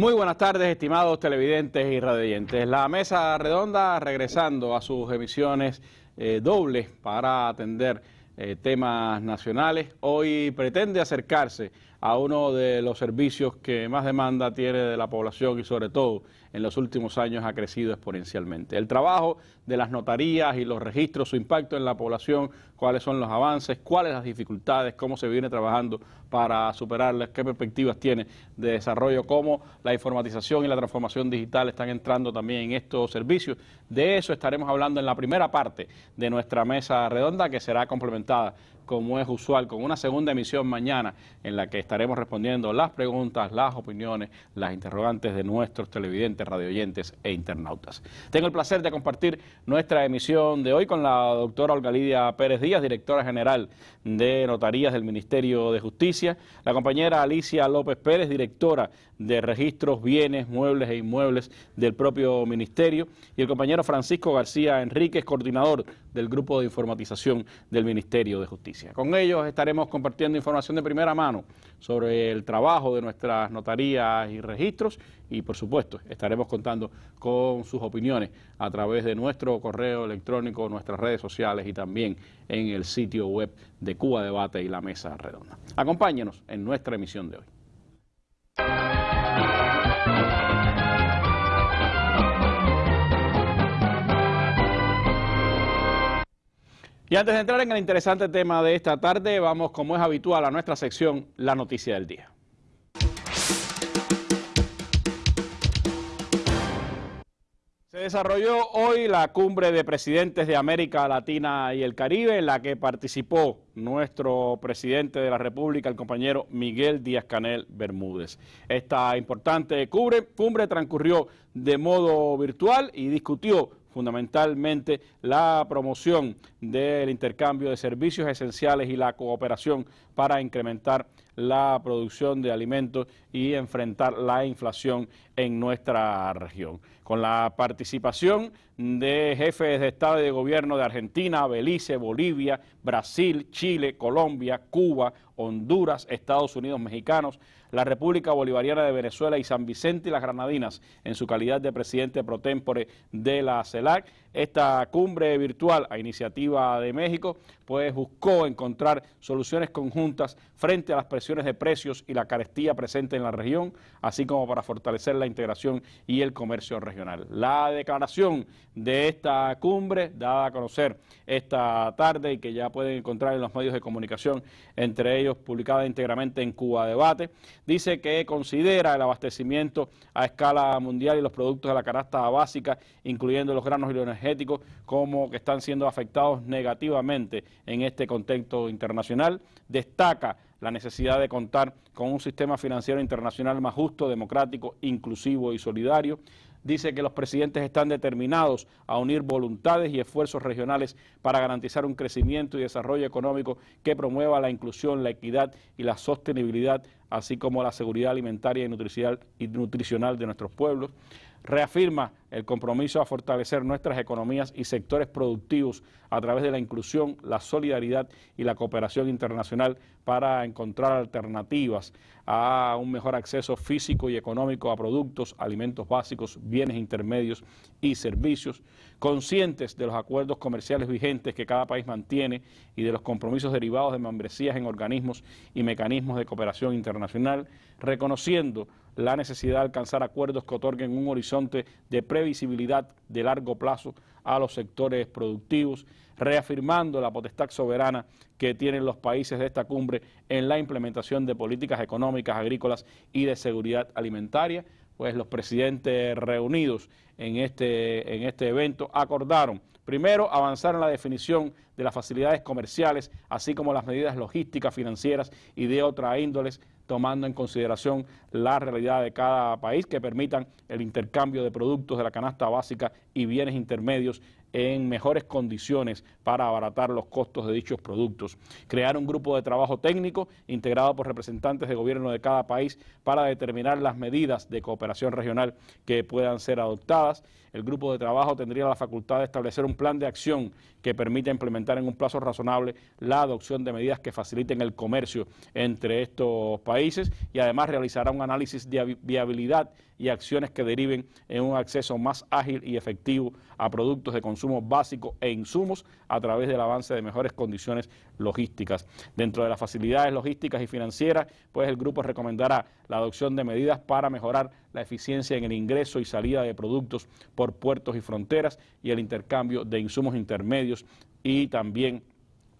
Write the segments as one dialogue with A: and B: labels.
A: Muy buenas tardes, estimados televidentes y radioyentes. La mesa redonda regresando a sus emisiones eh, dobles para atender eh, temas nacionales. Hoy pretende acercarse a uno de los servicios que más demanda tiene de la población y sobre todo en los últimos años ha crecido exponencialmente. El trabajo de las notarías y los registros, su impacto en la población, cuáles son los avances, cuáles las dificultades, cómo se viene trabajando para superarlas, qué perspectivas tiene de desarrollo, cómo la informatización y la transformación digital están entrando también en estos servicios. De eso estaremos hablando en la primera parte de nuestra mesa redonda que será complementada como es usual, con una segunda emisión mañana en la que estaremos respondiendo las preguntas, las opiniones, las interrogantes de nuestros televidentes, radioyentes e internautas. Tengo el placer de compartir nuestra emisión de hoy con la doctora Olga Lidia Pérez Díaz, directora general de Notarías del Ministerio de Justicia, la compañera Alicia López Pérez, directora de Registros, Bienes, Muebles e Inmuebles del propio Ministerio, y el compañero Francisco García Enríquez, coordinador del Grupo de Informatización del Ministerio de Justicia. Con ellos estaremos compartiendo información de primera mano sobre el trabajo de nuestras notarías y registros y, por supuesto, estaremos contando con sus opiniones a través de nuestro correo electrónico, nuestras redes sociales y también en el sitio web de Cuba Debate y la Mesa Redonda. Acompáñenos en nuestra emisión de hoy. Y antes de entrar en el interesante tema de esta tarde, vamos como es habitual a nuestra sección La Noticia del Día. Se desarrolló hoy la cumbre de presidentes de América Latina y el Caribe, en la que participó nuestro presidente de la República, el compañero Miguel Díaz-Canel Bermúdez. Esta importante cumbre, cumbre transcurrió de modo virtual y discutió fundamentalmente la promoción del intercambio de servicios esenciales y la cooperación para incrementar la producción de alimentos y enfrentar la inflación en nuestra región. Con la participación de jefes de Estado y de Gobierno de Argentina, Belice, Bolivia, Brasil, Chile, Colombia, Cuba, Honduras, Estados Unidos mexicanos, la República Bolivariana de Venezuela y San Vicente y las Granadinas en su calidad de presidente pro tempore de la CELAC. Esta cumbre virtual a iniciativa de México pues buscó encontrar soluciones conjuntas frente a las presiones de precios y la carestía presente en la región, así como para fortalecer la integración y el comercio regional. La declaración de esta cumbre, dada a conocer esta tarde y que ya pueden encontrar en los medios de comunicación, entre ellos publicada íntegramente en Cuba Debate, dice que considera el abastecimiento a escala mundial y los productos de la canasta básica, incluyendo los granos y los energéticos, como que están siendo afectados negativamente en este contexto internacional. Destaca la necesidad de contar con un sistema financiero internacional más justo, democrático, inclusivo y solidario. Dice que los presidentes están determinados a unir voluntades y esfuerzos regionales para garantizar un crecimiento y desarrollo económico que promueva la inclusión, la equidad y la sostenibilidad, así como la seguridad alimentaria y nutricional de nuestros pueblos reafirma el compromiso a fortalecer nuestras economías y sectores productivos a través de la inclusión, la solidaridad y la cooperación internacional para encontrar alternativas a un mejor acceso físico y económico a productos, alimentos básicos, bienes intermedios y servicios, conscientes de los acuerdos comerciales vigentes que cada país mantiene y de los compromisos derivados de membresías en organismos y mecanismos de cooperación internacional, reconociendo la necesidad de alcanzar acuerdos que otorguen un horizonte de previsibilidad de largo plazo a los sectores productivos, reafirmando la potestad soberana que tienen los países de esta cumbre en la implementación de políticas económicas, agrícolas y de seguridad alimentaria, pues los presidentes reunidos en este, en este evento acordaron Primero, avanzar en la definición de las facilidades comerciales, así como las medidas logísticas, financieras y de otra índoles tomando en consideración la realidad de cada país que permitan el intercambio de productos de la canasta básica y bienes intermedios en mejores condiciones para abaratar los costos de dichos productos. Crear un grupo de trabajo técnico integrado por representantes de gobierno de cada país para determinar las medidas de cooperación regional que puedan ser adoptadas. El grupo de trabajo tendría la facultad de establecer un plan de acción que permita implementar en un plazo razonable la adopción de medidas que faciliten el comercio entre estos países y además realizará un análisis de viabilidad y acciones que deriven en un acceso más ágil y efectivo a productos de consumo básico e insumos a través del avance de mejores condiciones logísticas. Dentro de las facilidades logísticas y financieras, pues el grupo recomendará la adopción de medidas para mejorar la eficiencia en el ingreso y salida de productos por puertos y fronteras y el intercambio de insumos intermedios y también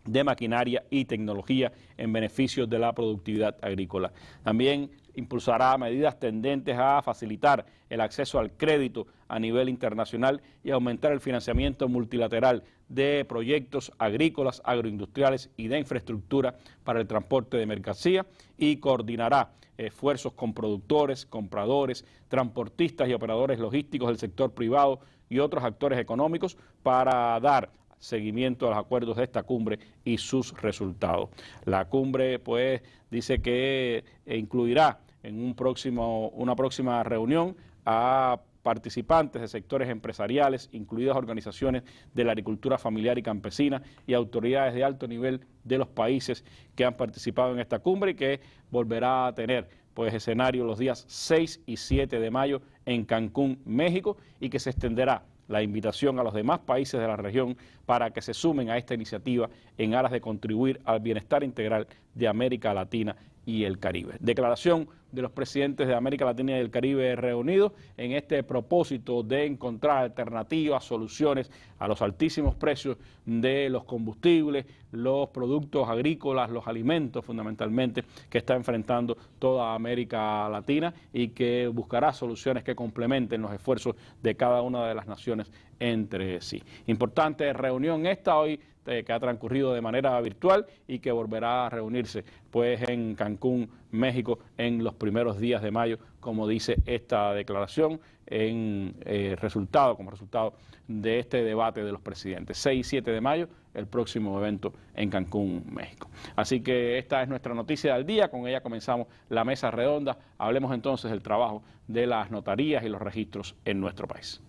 A: de maquinaria y tecnología en beneficio de la productividad agrícola. También impulsará medidas tendentes a facilitar el acceso al crédito a nivel internacional y aumentar el financiamiento multilateral de proyectos agrícolas, agroindustriales y de infraestructura para el transporte de mercancía y coordinará esfuerzos con productores, compradores, transportistas y operadores logísticos del sector privado y otros actores económicos para dar seguimiento a los acuerdos de esta cumbre y sus resultados. La cumbre, pues, dice que eh, incluirá en una próxima reunión a participantes de sectores empresariales, incluidas organizaciones de la agricultura familiar y campesina y autoridades de alto nivel de los países que han participado en esta cumbre y que volverá a tener pues escenario los días 6 y 7 de mayo en Cancún, México y que se extenderá la invitación a los demás países de la región para que se sumen a esta iniciativa en aras de contribuir al bienestar integral de América Latina y el Caribe. Declaración de los presidentes de América Latina y el Caribe reunidos en este propósito de encontrar alternativas, soluciones a los altísimos precios de los combustibles, los productos agrícolas, los alimentos fundamentalmente que está enfrentando toda América Latina y que buscará soluciones que complementen los esfuerzos de cada una de las naciones entre sí. Importante reunión esta hoy eh, que ha transcurrido de manera virtual y que volverá a reunirse pues en Cancún, México, en los primeros días de mayo, como dice esta declaración, en eh, resultado, como resultado de este debate de los presidentes. 6 y 7 de mayo, el próximo evento en Cancún, México. Así que esta es nuestra noticia del día, con ella comenzamos la mesa redonda. Hablemos entonces del trabajo de las notarías y los registros en nuestro país.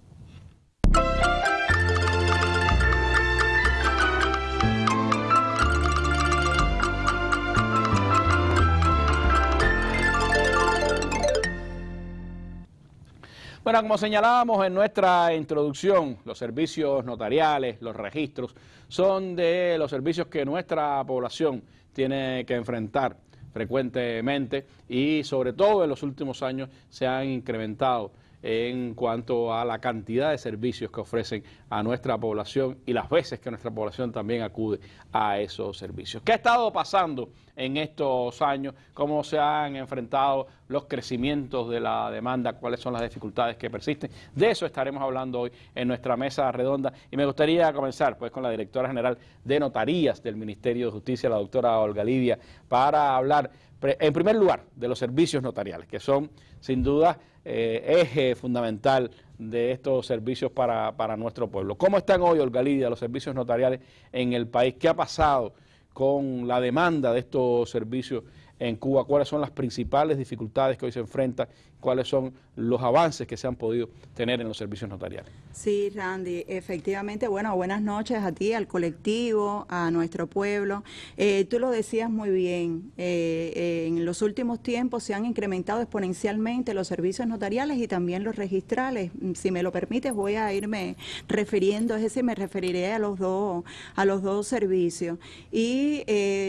A: Bueno, como señalábamos en nuestra introducción, los servicios notariales, los registros, son de los servicios que nuestra población tiene que enfrentar frecuentemente y sobre todo en los últimos años se han incrementado en cuanto a la cantidad de servicios que ofrecen a nuestra población y las veces que nuestra población también acude a esos servicios. ¿Qué ha estado pasando en estos años? ¿Cómo se han enfrentado los crecimientos de la demanda? ¿Cuáles son las dificultades que persisten? De eso estaremos hablando hoy en nuestra mesa redonda y me gustaría comenzar pues con la directora general de Notarías del Ministerio de Justicia, la doctora Olga Lidia, para hablar en primer lugar de los servicios notariales, que son sin duda eh, eje fundamental de estos servicios para, para, nuestro pueblo. ¿Cómo están hoy, Olga Lidia, los servicios notariales en el país? ¿Qué ha pasado con la demanda de estos servicios en Cuba, cuáles son las principales dificultades que hoy se enfrentan, cuáles son los avances que se han podido tener en los servicios notariales.
B: Sí, Randy, efectivamente, bueno, buenas noches a ti, al colectivo, a nuestro pueblo. Eh, tú lo decías muy bien, eh, eh, en los últimos tiempos se han incrementado exponencialmente los servicios notariales y también los registrales. Si me lo permites, voy a irme refiriendo, es decir, me referiré a los dos, a los dos servicios. Y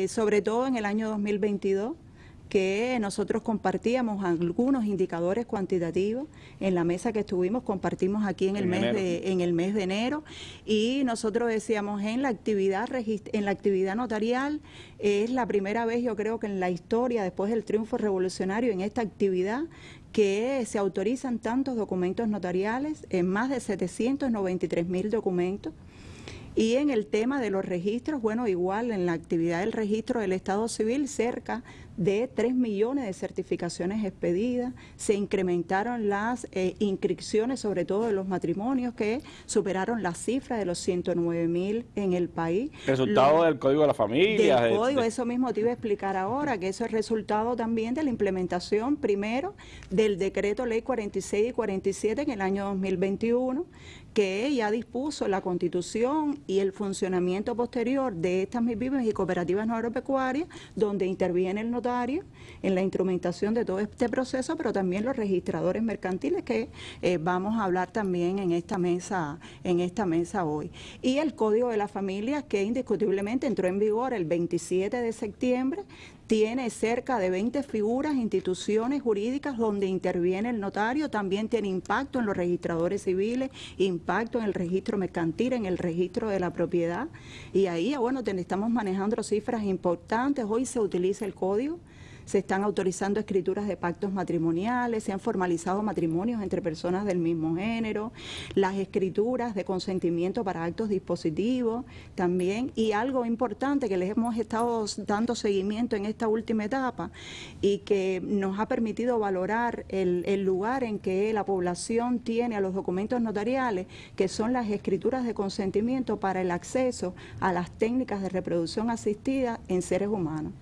B: sobre todo en el año 2022, que nosotros compartíamos algunos indicadores cuantitativos. En la mesa que estuvimos, compartimos aquí en el, mes, de, en el mes de enero. Y nosotros decíamos en la actividad en la actividad notarial es la primera vez yo creo que en la historia después del triunfo revolucionario en esta actividad que se autorizan tantos documentos notariales, en más de 793 mil documentos, y en el tema de los registros, bueno, igual en la actividad del registro del Estado Civil, cerca de 3 millones de certificaciones expedidas, se incrementaron las eh, inscripciones, sobre todo de los matrimonios, que superaron la cifra de los 109 mil en el país.
A: Resultado del Código de la Familia.
B: Del Código, eso mismo te iba a explicar ahora, que eso es resultado también de la implementación, primero, del Decreto Ley 46 y 47 en el año 2021, que ya dispuso la constitución y el funcionamiento posterior de estas MIPIMES y cooperativas no agropecuarias, donde interviene el notario en la instrumentación de todo este proceso, pero también los registradores mercantiles que eh, vamos a hablar también en esta mesa, en esta mesa hoy. Y el Código de la Familia, que indiscutiblemente entró en vigor el 27 de septiembre, tiene cerca de 20 figuras, instituciones jurídicas donde interviene el notario, también tiene impacto en los registradores civiles, impacto en el registro mercantil, en el registro de la propiedad. Y ahí, bueno, estamos manejando cifras importantes. Hoy se utiliza el código se están autorizando escrituras de pactos matrimoniales, se han formalizado matrimonios entre personas del mismo género, las escrituras de consentimiento para actos dispositivos también, y algo importante que les hemos estado dando seguimiento en esta última etapa y que nos ha permitido valorar el, el lugar en que la población tiene a los documentos notariales, que son las escrituras de consentimiento para el acceso a las técnicas de reproducción asistida en seres humanos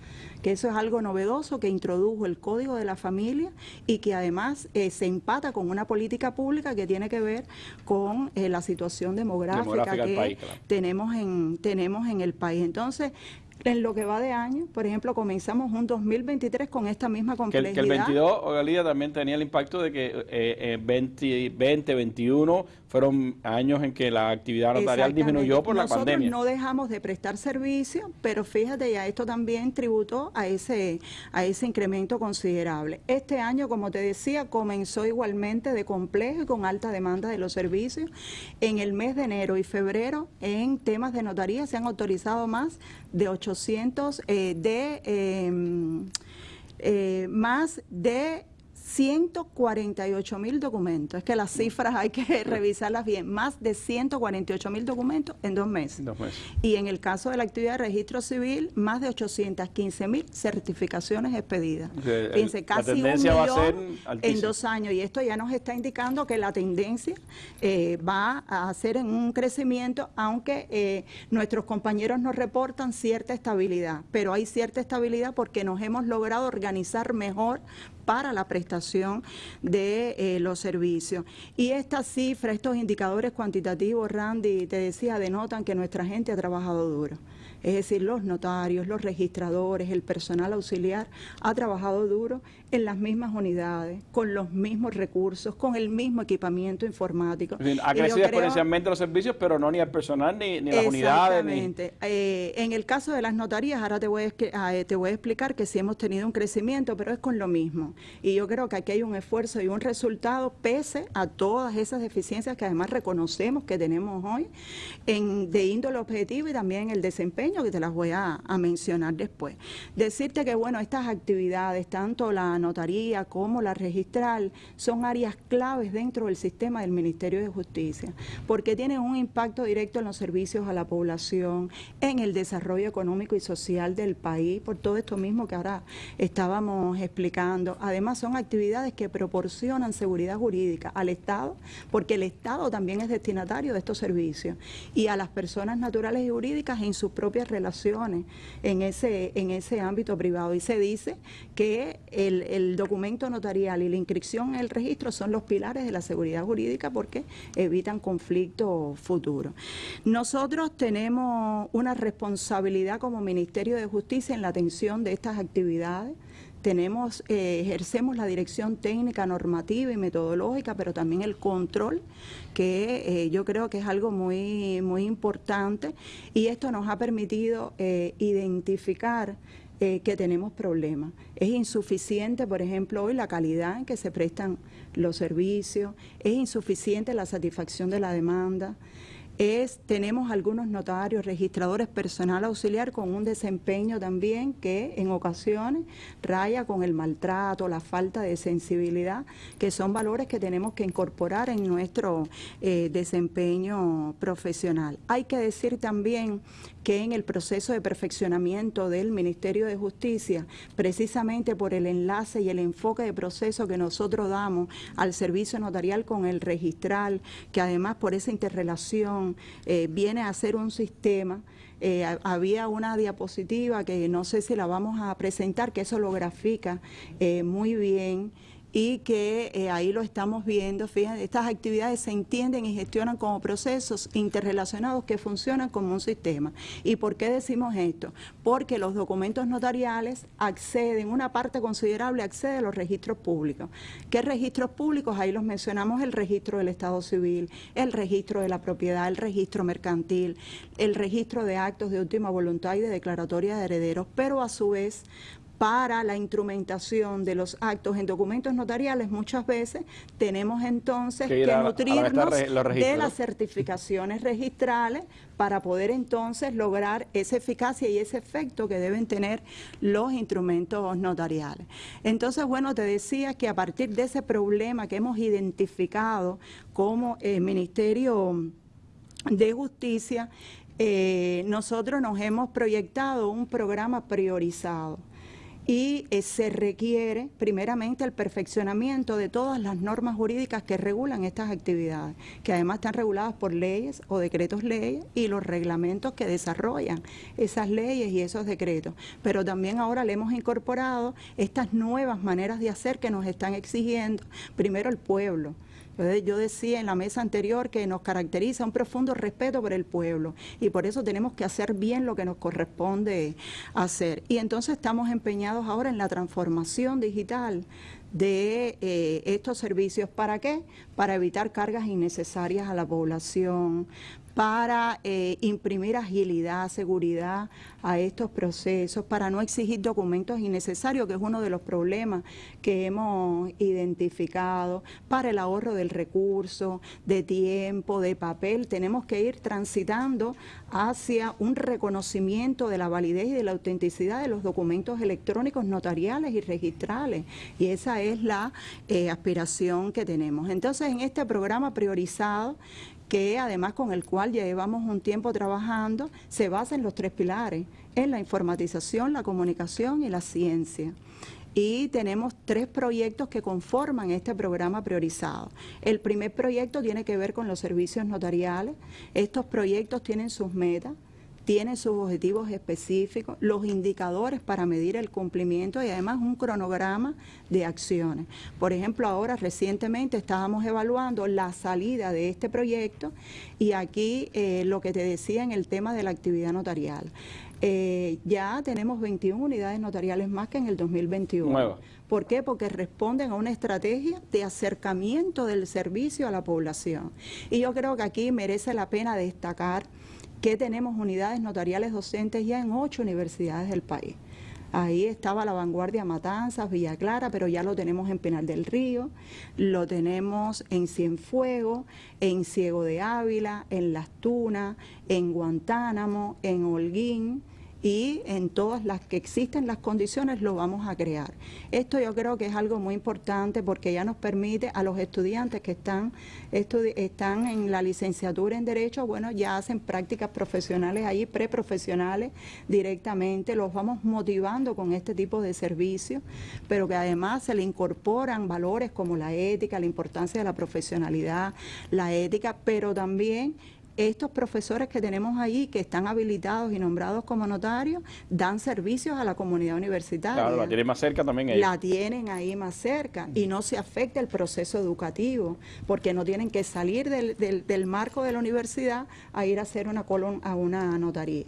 B: que eso es algo novedoso que introdujo el Código de la Familia y que además eh, se empata con una política pública que tiene que ver con eh, la situación demográfica, que tenemos, en, tenemos en el país. Entonces, en lo que va de año, por ejemplo, comenzamos un 2023 con esta misma complejidad.
A: Que el, 22, Galía, también tenía el impacto de que eh, 20, 20, 21 fueron años en que la actividad notarial disminuyó por la pandemia.
B: Nosotros no dejamos de prestar servicio, pero fíjate ya, esto también tributó a ese, a ese incremento considerable. Este año, como te decía, comenzó igualmente de complejo y con alta demanda de los servicios. En el mes de enero y febrero, en temas de notaría, se han autorizado más de 800, eh, de em, eh, más de 148 mil documentos. Es que las cifras hay que revisarlas bien. Más de 148 mil documentos en dos meses. Y en el caso de la actividad de registro civil, más de 815 mil certificaciones expedidas. Fíjense, casi un millón en dos años. Y esto ya nos está indicando que la tendencia eh, va a ser en un crecimiento, aunque eh, nuestros compañeros nos reportan cierta estabilidad. Pero hay cierta estabilidad porque nos hemos logrado organizar mejor para la prestación de eh, los servicios. Y esta cifra, estos indicadores cuantitativos, Randy, te decía, denotan que nuestra gente ha trabajado duro es decir, los notarios, los registradores, el personal auxiliar, ha trabajado duro en las mismas unidades, con los mismos recursos, con el mismo equipamiento informático.
A: ha crecido exponencialmente los servicios, pero no ni el personal ni, las unidades.
B: Exactamente. Eh, en el caso de las notarías, ahora te voy, a, ah, eh, te voy a explicar que sí hemos tenido un crecimiento, pero es con lo mismo. Y yo creo que aquí hay un esfuerzo y un resultado pese a todas esas deficiencias que además reconocemos que tenemos hoy en, de índole objetivo y también el desempeño que te las voy a, mencionar después. Decirte que, bueno, estas actividades, tanto la notaría como la registral, son áreas claves dentro del sistema del Ministerio de Justicia, porque tienen un impacto directo en los servicios a la población, en el desarrollo económico y social del país, por todo esto mismo que ahora estábamos explicando. Además, son actividades que proporcionan seguridad jurídica al Estado, porque el Estado también es destinatario de estos servicios, y a las personas naturales y jurídicas en sus propias relaciones en ese, en ese ámbito privado. Y se dice que el, el documento notarial y la inscripción en el registro son los pilares de la seguridad jurídica porque evitan conflictos futuros. Nosotros tenemos una responsabilidad como Ministerio de Justicia en la atención de estas actividades tenemos, eh, ejercemos la dirección técnica, normativa y metodológica, pero también el control, que eh, yo creo que es algo muy, muy importante y esto nos ha permitido eh, identificar que tenemos problemas. Es insuficiente, por ejemplo, hoy la calidad en que se prestan los servicios, es insuficiente la satisfacción de la demanda, es, tenemos algunos notarios, registradores personal auxiliar con un desempeño también que en ocasiones raya con el maltrato, la falta de sensibilidad, que son valores que tenemos que incorporar en nuestro eh, desempeño profesional. Hay que decir también que en el proceso de perfeccionamiento del Ministerio de Justicia, precisamente por el enlace y el enfoque de proceso que nosotros damos al servicio notarial con el registral, que además por esa interrelación eh, viene a ser un sistema, eh, había una diapositiva que no sé si la vamos a presentar, que eso lo grafica eh, muy bien y que eh, ahí lo estamos viendo. Fíjense, estas actividades se entienden y gestionan como procesos interrelacionados que funcionan como un sistema. ¿Y por qué decimos esto? Porque los documentos notariales acceden, una parte considerable accede a los registros públicos. ¿Qué registros públicos? Ahí los mencionamos, el registro del Estado Civil, el registro de la propiedad, el registro mercantil, el registro de actos de última voluntad y de declaratoria de herederos, pero a su vez para la instrumentación de los actos en documentos notariales, muchas veces tenemos entonces que, nutrirnos de las certificaciones registrales para poder entonces lograr esa eficacia y ese efecto que deben tener los instrumentos notariales. Entonces, bueno, te decía que a partir de ese problema que hemos identificado como el Ministerio de Justicia, eh, nosotros nos hemos proyectado un programa priorizado y eh, se requiere primeramente el perfeccionamiento de todas las normas jurídicas que regulan estas actividades, que además están reguladas por leyes o decretos leyes y los reglamentos que desarrollan esas leyes y esos decretos. Pero también ahora le hemos incorporado estas nuevas maneras de hacer que nos están exigiendo primero el pueblo, yo decía en la mesa anterior que nos caracteriza un profundo respeto por el pueblo y por eso tenemos que hacer bien lo que nos corresponde hacer. Y entonces estamos empeñados ahora en la transformación digital de eh, estos servicios. ¿Para qué? Para evitar cargas innecesarias a la población, para eh, imprimir agilidad, seguridad a estos procesos, para no exigir documentos innecesarios, que es uno de los problemas que hemos identificado, para el ahorro del recurso, de tiempo, de papel. Tenemos que ir transitando hacia un reconocimiento de la validez y de la autenticidad de los documentos electrónicos notariales y registrales. Y esa es la eh, aspiración que tenemos. Entonces, en este programa priorizado, que además con el cual llevamos un tiempo trabajando, se basa en los tres pilares, en la informatización, la comunicación y la ciencia y tenemos tres proyectos que conforman este programa priorizado. El primer proyecto tiene que ver con los servicios notariales. Estos proyectos tienen sus metas, tiene sus objetivos específicos, los indicadores para medir el cumplimiento y además un cronograma de acciones. Por ejemplo, ahora recientemente estábamos evaluando la salida de este proyecto y aquí eh, lo que te decía en el tema de la actividad notarial. Eh, ya tenemos 21 unidades notariales más que en el 2021. ¿Por qué? Porque responden a una estrategia de acercamiento del servicio a la población. Y yo creo que aquí merece la pena destacar que tenemos unidades notariales docentes ya en ocho universidades del país. Ahí estaba la vanguardia Matanzas, Villa Clara, pero ya lo tenemos en Penal del Río, lo tenemos en Cienfuegos, en Ciego de Ávila, en Las Tunas, en Guantánamo, en Holguín, y en todas las que existen las condiciones lo vamos a crear. Esto yo creo que es algo muy importante porque ya nos permite a los estudiantes que están, están en la licenciatura en Derecho, bueno, ya hacen prácticas profesionales ahí, preprofesionales directamente, los vamos motivando con este tipo de servicios, pero que además se le incorporan valores como la ética, la importancia de la profesionalidad, la ética, pero también estos profesores que tenemos ahí, que están habilitados y nombrados como notarios, dan servicios a la comunidad universitaria.
A: Claro, la tienen más cerca también
B: ahí. La tienen ahí más cerca y no se afecta el proceso educativo, porque no tienen que salir del, del, marco de la universidad a ir a hacer una colon a una notaría.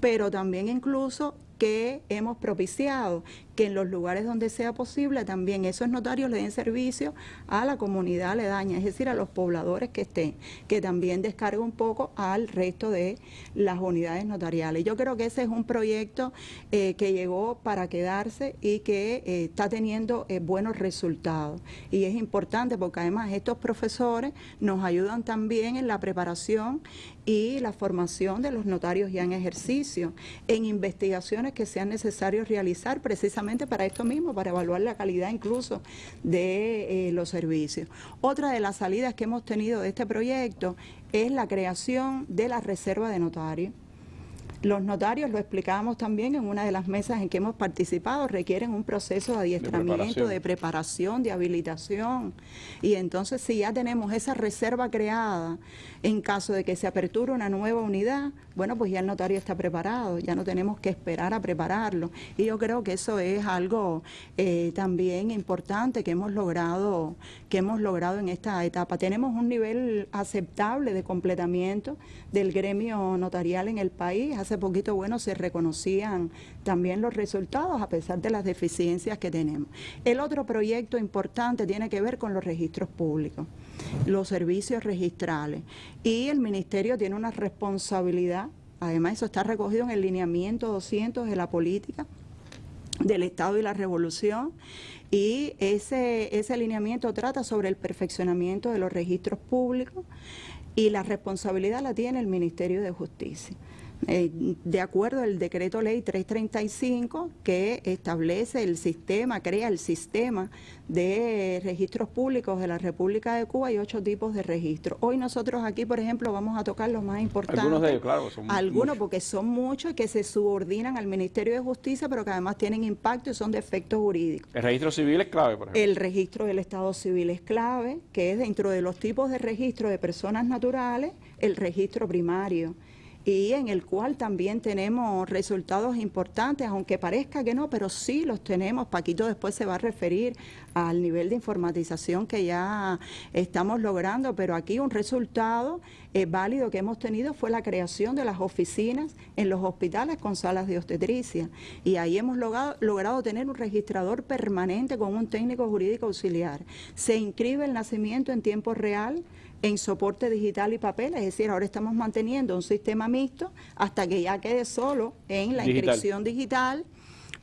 B: Pero también incluso que hemos propiciado que en los lugares donde sea posible también esos notarios le den servicio a la comunidad aledaña, es decir, a los pobladores que estén, que también descargue un poco al resto de las unidades notariales. Yo creo que ese es un proyecto eh, que llegó para quedarse y que eh, está teniendo eh, buenos resultados. Y es importante porque además estos profesores nos ayudan también en la preparación y la formación de los notarios ya en ejercicio, en investigaciones que sean necesarios realizar precisamente para esto mismo, para evaluar la calidad incluso de eh, los servicios. Otra de las salidas que hemos tenido de este proyecto es la creación de la reserva de notarios. Los notarios, lo explicábamos también en una de las mesas en que hemos participado, requieren un proceso de adiestramiento, de preparación, de, habilitación. Y entonces si ya tenemos esa reserva creada, en caso de que se aperture una nueva unidad, bueno, pues ya el notario está preparado, ya no tenemos que esperar a prepararlo. Y yo creo que eso es algo eh, también importante que hemos logrado, que hemos logrado en esta etapa. Tenemos un nivel aceptable de completamiento del gremio notarial en el país. Hace poquito, bueno, se reconocían también los resultados a pesar de las deficiencias que tenemos. El otro proyecto importante tiene que ver con los registros públicos, los servicios registrales. Y el Ministerio tiene una responsabilidad, además eso está recogido en el lineamiento 200 de la política del Estado y la Revolución, y ese, ese alineamiento trata sobre el perfeccionamiento de los registros públicos y la responsabilidad la tiene el Ministerio de Justicia. Eh, de acuerdo al decreto ley 335 que establece el sistema, crea el sistema de registros públicos de la República de Cuba y ocho tipos de registros. Hoy nosotros aquí, por ejemplo, vamos a tocar los más importantes.
A: Algunos de ellos, claro. Son
B: algunos porque son muchos que se subordinan al Ministerio de Justicia, pero que además tienen impacto y son de efectos jurídicos.
A: El registro civil es clave, por ejemplo.
B: El registro del Estado civil es clave, que es dentro de los tipos de registro de personas naturales, el registro primario y en el cual también tenemos resultados importantes, aunque parezca que no, pero sí los tenemos. Paquito después se va a referir al nivel de informatización que ya estamos logrando, pero aquí un resultado eh, válido que hemos tenido fue la creación de las oficinas en los hospitales con salas de obstetricia. Y ahí hemos logrado, logrado tener un registrador permanente con un técnico jurídico auxiliar. Se inscribe el nacimiento en tiempo real, en soporte digital y papel, es decir, ahora estamos manteniendo un sistema mixto hasta que ya quede solo en la inscripción digital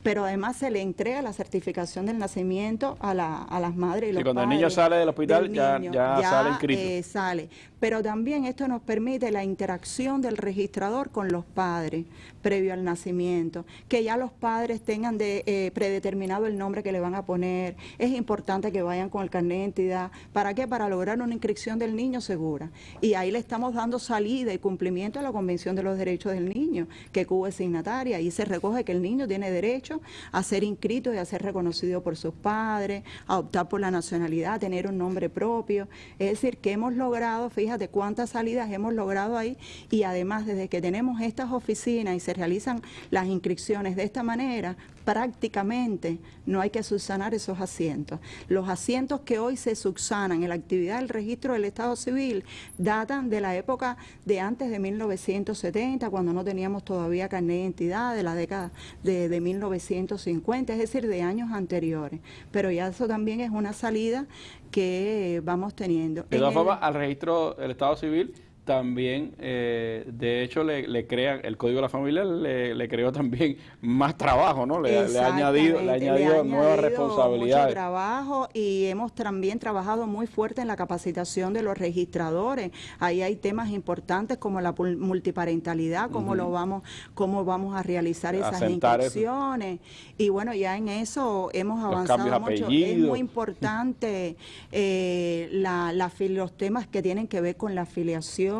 B: pero además se le entrega la certificación del nacimiento a, la, a las madres y los
A: cuando el niño sale del hospital ya, sale inscrito.
B: Eh, sale. Pero también esto nos permite la interacción del registrador con los padres previo al nacimiento, que ya los padres tengan de, eh, predeterminado el nombre que le van a poner. Es importante que vayan con el carnet de identidad. ¿Para qué? Para lograr una inscripción del niño segura. Y ahí le estamos dando salida y cumplimiento a la Convención de los Derechos del Niño, que Cuba es signataria. y se recoge que el niño tiene derecho a ser inscrito y a ser reconocido por sus padres, a optar por la nacionalidad, a tener un nombre propio. Es decir, que hemos logrado, fíjate cuántas salidas hemos logrado ahí y además desde que tenemos estas oficinas y se realizan las inscripciones de esta manera, prácticamente no hay que subsanar esos asientos. Los asientos que hoy se subsanan en la actividad del registro del Estado Civil datan de la época de antes de 1970, cuando no teníamos todavía carnet de identidad, de la década de, de 1950, es decir, de años anteriores. Pero ya eso también es una salida que vamos teniendo.
A: De todas formas, al registro del Estado Civil también, eh, de hecho, le, le crean, el Código de la Familia le, le creó también más trabajo, ¿no? Le, ha añadido, le ha añadido, nuevas responsabilidades.
B: Mucho trabajo y hemos también trabajado muy fuerte en la capacitación de los registradores. Ahí hay temas importantes como la multiparentalidad, cómo lo vamos, cómo vamos a realizar esas inscripciones. Y bueno, ya en eso hemos avanzado mucho. Es muy importante eh, la, los temas que tienen que ver con la afiliación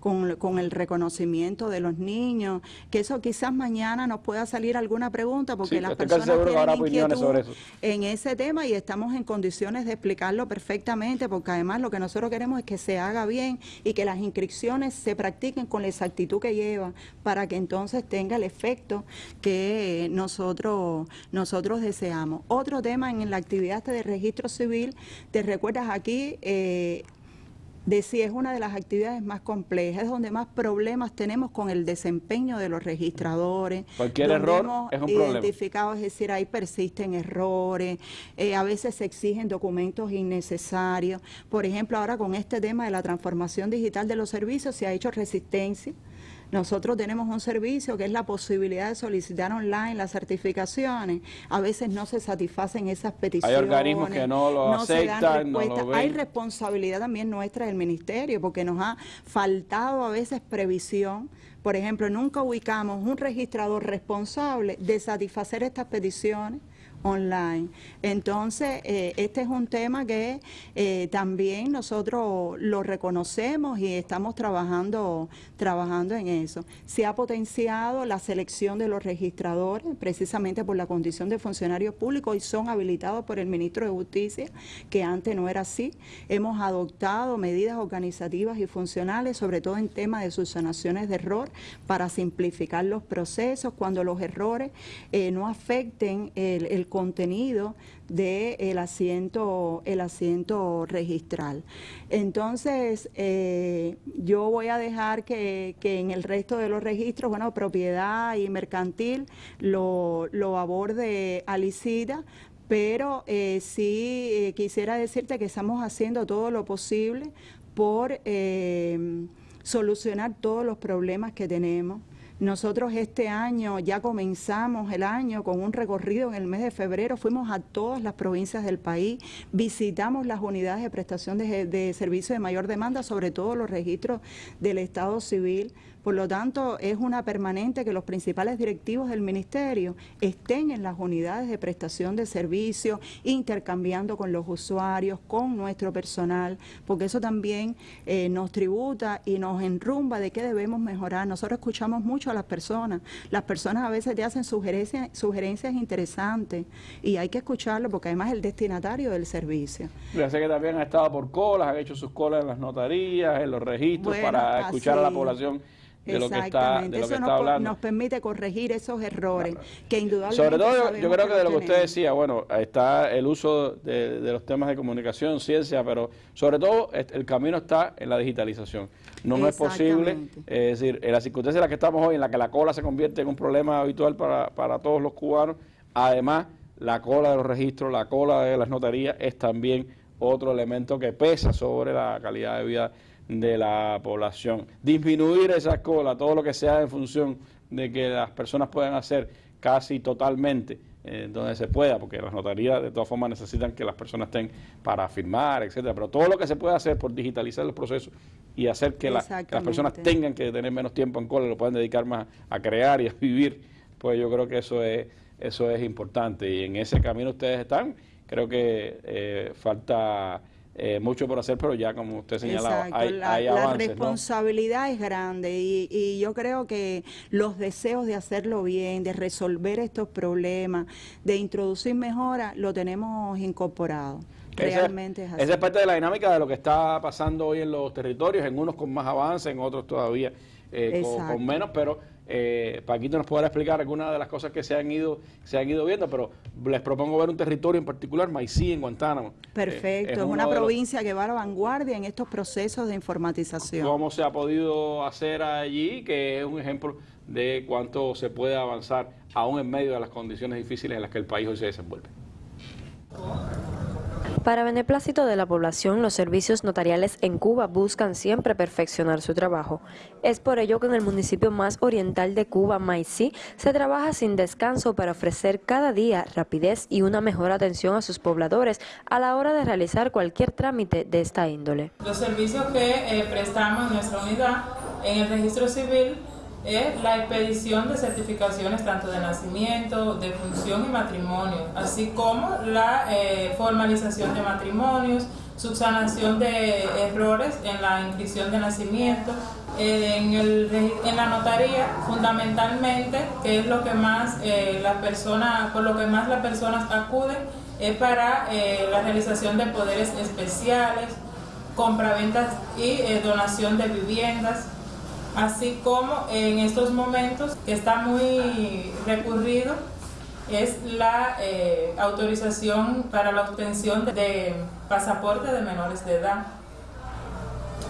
B: con, el reconocimiento de los niños, que eso quizás mañana nos pueda salir alguna pregunta, porque las personas tienen inquietud en ese tema y estamos en condiciones de explicarlo perfectamente, porque además lo que nosotros queremos es que se haga bien y que las inscripciones se practiquen con la exactitud que lleva, para que entonces tenga el efecto que nosotros, nosotros deseamos. Otro tema en la actividad de registro civil, te recuerdas aquí, eh, de si es una de las actividades más complejas, es donde más problemas tenemos con el desempeño de los registradores.
A: Cualquier error es un
B: identificado, es decir, ahí persisten errores, eh, a veces se exigen documentos innecesarios. Por ejemplo, ahora con este tema de la transformación digital de los servicios se ha hecho resistencia nosotros tenemos un servicio que es la posibilidad de solicitar online las certificaciones. A veces no se satisfacen esas peticiones.
A: Hay organismos que no lo aceptan, no lo
B: Hay responsabilidad también nuestra del Ministerio porque nos ha faltado a veces previsión. Por ejemplo, nunca ubicamos un registrador responsable de satisfacer estas peticiones online. Entonces, eh, este es un tema que eh, también nosotros lo reconocemos y estamos trabajando, trabajando en eso. Se ha potenciado la selección de los registradores, precisamente por la condición de funcionarios públicos y son habilitados por el ministro de Justicia, que antes no era así. Hemos adoptado medidas organizativas y funcionales, sobre todo en temas de subsanaciones de error, para simplificar los procesos cuando los errores eh, no afecten el, el contenido del asiento, el asiento registral. Entonces, eh, yo voy a dejar que, en el resto de los registros, bueno, propiedad y mercantil lo, lo aborde Alicida, pero eh, sí eh, quisiera decirte que estamos haciendo todo lo posible por solucionar todos los problemas que tenemos. Nosotros este año ya comenzamos el año con un recorrido en el mes de febrero, fuimos a todas las provincias del país, visitamos las unidades de prestación de, de servicios de mayor demanda, sobre todo los registros del Estado civil, por lo tanto, es una permanente que los principales directivos del Ministerio estén en las unidades de prestación de servicios, intercambiando con los usuarios, con nuestro personal, porque eso también eh, nos tributa y nos enrumba de qué debemos mejorar. Nosotros escuchamos mucho a las personas. Las personas a veces te hacen sugerencias, sugerencias interesantes y hay que escucharlo porque además es el destinatario del servicio.
A: Ya sé que también han estado por colas, han hecho sus colas en las notarías, en los registros para escuchar a la población de lo que está, de lo que está
B: nos, nos permite corregir esos errores que indudablemente
A: Sobre todo yo, creo que, de lo que usted decía, bueno, está el uso de, los temas de comunicación, ciencia, pero sobre todo el camino está en la digitalización. No, es posible, es decir, en la circunstancia en la que estamos hoy, en la que la cola se convierte en un problema habitual para, para todos los cubanos, además la cola de los registros, la cola de las notarías es también otro elemento que pesa sobre la calidad de vida de la población. Disminuir esa cola, todo lo que sea en función de que las personas puedan hacer casi totalmente eh, donde se pueda, porque las notarías de todas formas necesitan que las personas estén para firmar, etcétera, pero todo lo que se pueda hacer por digitalizar los procesos y hacer que, las personas tengan que tener menos tiempo en cola, lo puedan dedicar más a crear y a vivir, pues yo creo que eso es eso es importante y en ese camino ustedes están. Creo que eh, falta eh, mucho por hacer, pero ya como usted señalaba, hay, la,
B: La responsabilidad es grande y, yo creo que los deseos de hacerlo bien, de resolver estos problemas, de introducir mejoras, lo tenemos incorporado. Realmente es así.
A: Esa es parte de la dinámica de lo que está pasando hoy en los territorios, en unos con más avance, en otros todavía eh, con, menos, pero eh, Paquito nos podrá explicar algunas de las cosas que se han ido se han ido viendo, pero les propongo ver un territorio en particular, Maicí, en Guantánamo.
B: Perfecto, eh, es, una provincia que va a la vanguardia en estos procesos de informatización.
A: ¿Cómo se ha podido hacer allí? Que es un ejemplo de cuánto se puede avanzar aún en medio de las condiciones difíciles en las que el país hoy se desenvuelve.
C: Para beneplácito de la población, los servicios notariales en Cuba buscan siempre perfeccionar su trabajo. Es por ello que en el municipio más oriental de Cuba, Maicí, se trabaja sin descanso para ofrecer cada día rapidez y una mejor atención a sus pobladores a la hora de realizar cualquier trámite de esta índole.
D: Los servicios que eh, prestamos en nuestra unidad en el registro civil es la expedición de certificaciones tanto de nacimiento, de función y matrimonio, así como la eh, formalización de matrimonios, subsanación de errores en la inscripción de nacimiento, eh, en, el, la notaría fundamentalmente, que es lo que más eh, las personas, por lo que más las personas acuden, es para la realización de poderes especiales, compraventas y donación de viviendas, así como en estos momentos que está muy recurrido es la eh, autorización para la obtención de pasaporte de menores de edad.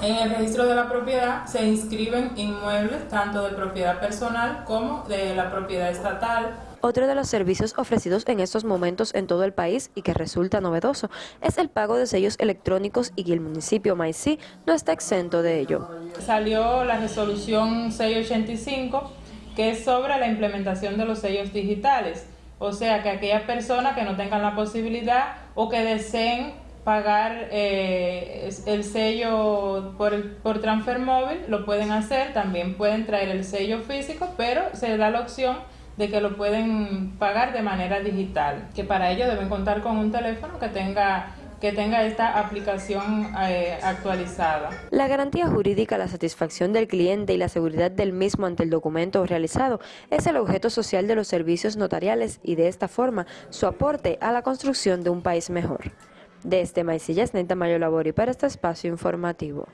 D: En el registro de la propiedad se inscriben inmuebles tanto de propiedad personal como de la propiedad estatal.
C: Otro de los servicios ofrecidos en estos momentos en todo el país y que resulta novedoso es el pago de sellos electrónicos y el municipio Maicí no está exento de ello.
D: Salió la resolución 685 que es sobre la implementación de los sellos digitales. O sea que aquellas personas que no tengan la posibilidad o que deseen pagar eh, el sello por, por transfer móvil, lo pueden hacer, también pueden traer el sello físico, pero se da la opción de que lo pueden pagar de manera digital, que para ello deben contar con un teléfono que tenga que tenga esta aplicación eh, actualizada.
C: La garantía jurídica, la satisfacción del cliente y la seguridad del mismo ante el documento realizado es el objeto social de los servicios notariales y de esta forma su aporte a la construcción de un país mejor. Desde Maicillas, Neta Mayo Labori para este espacio informativo.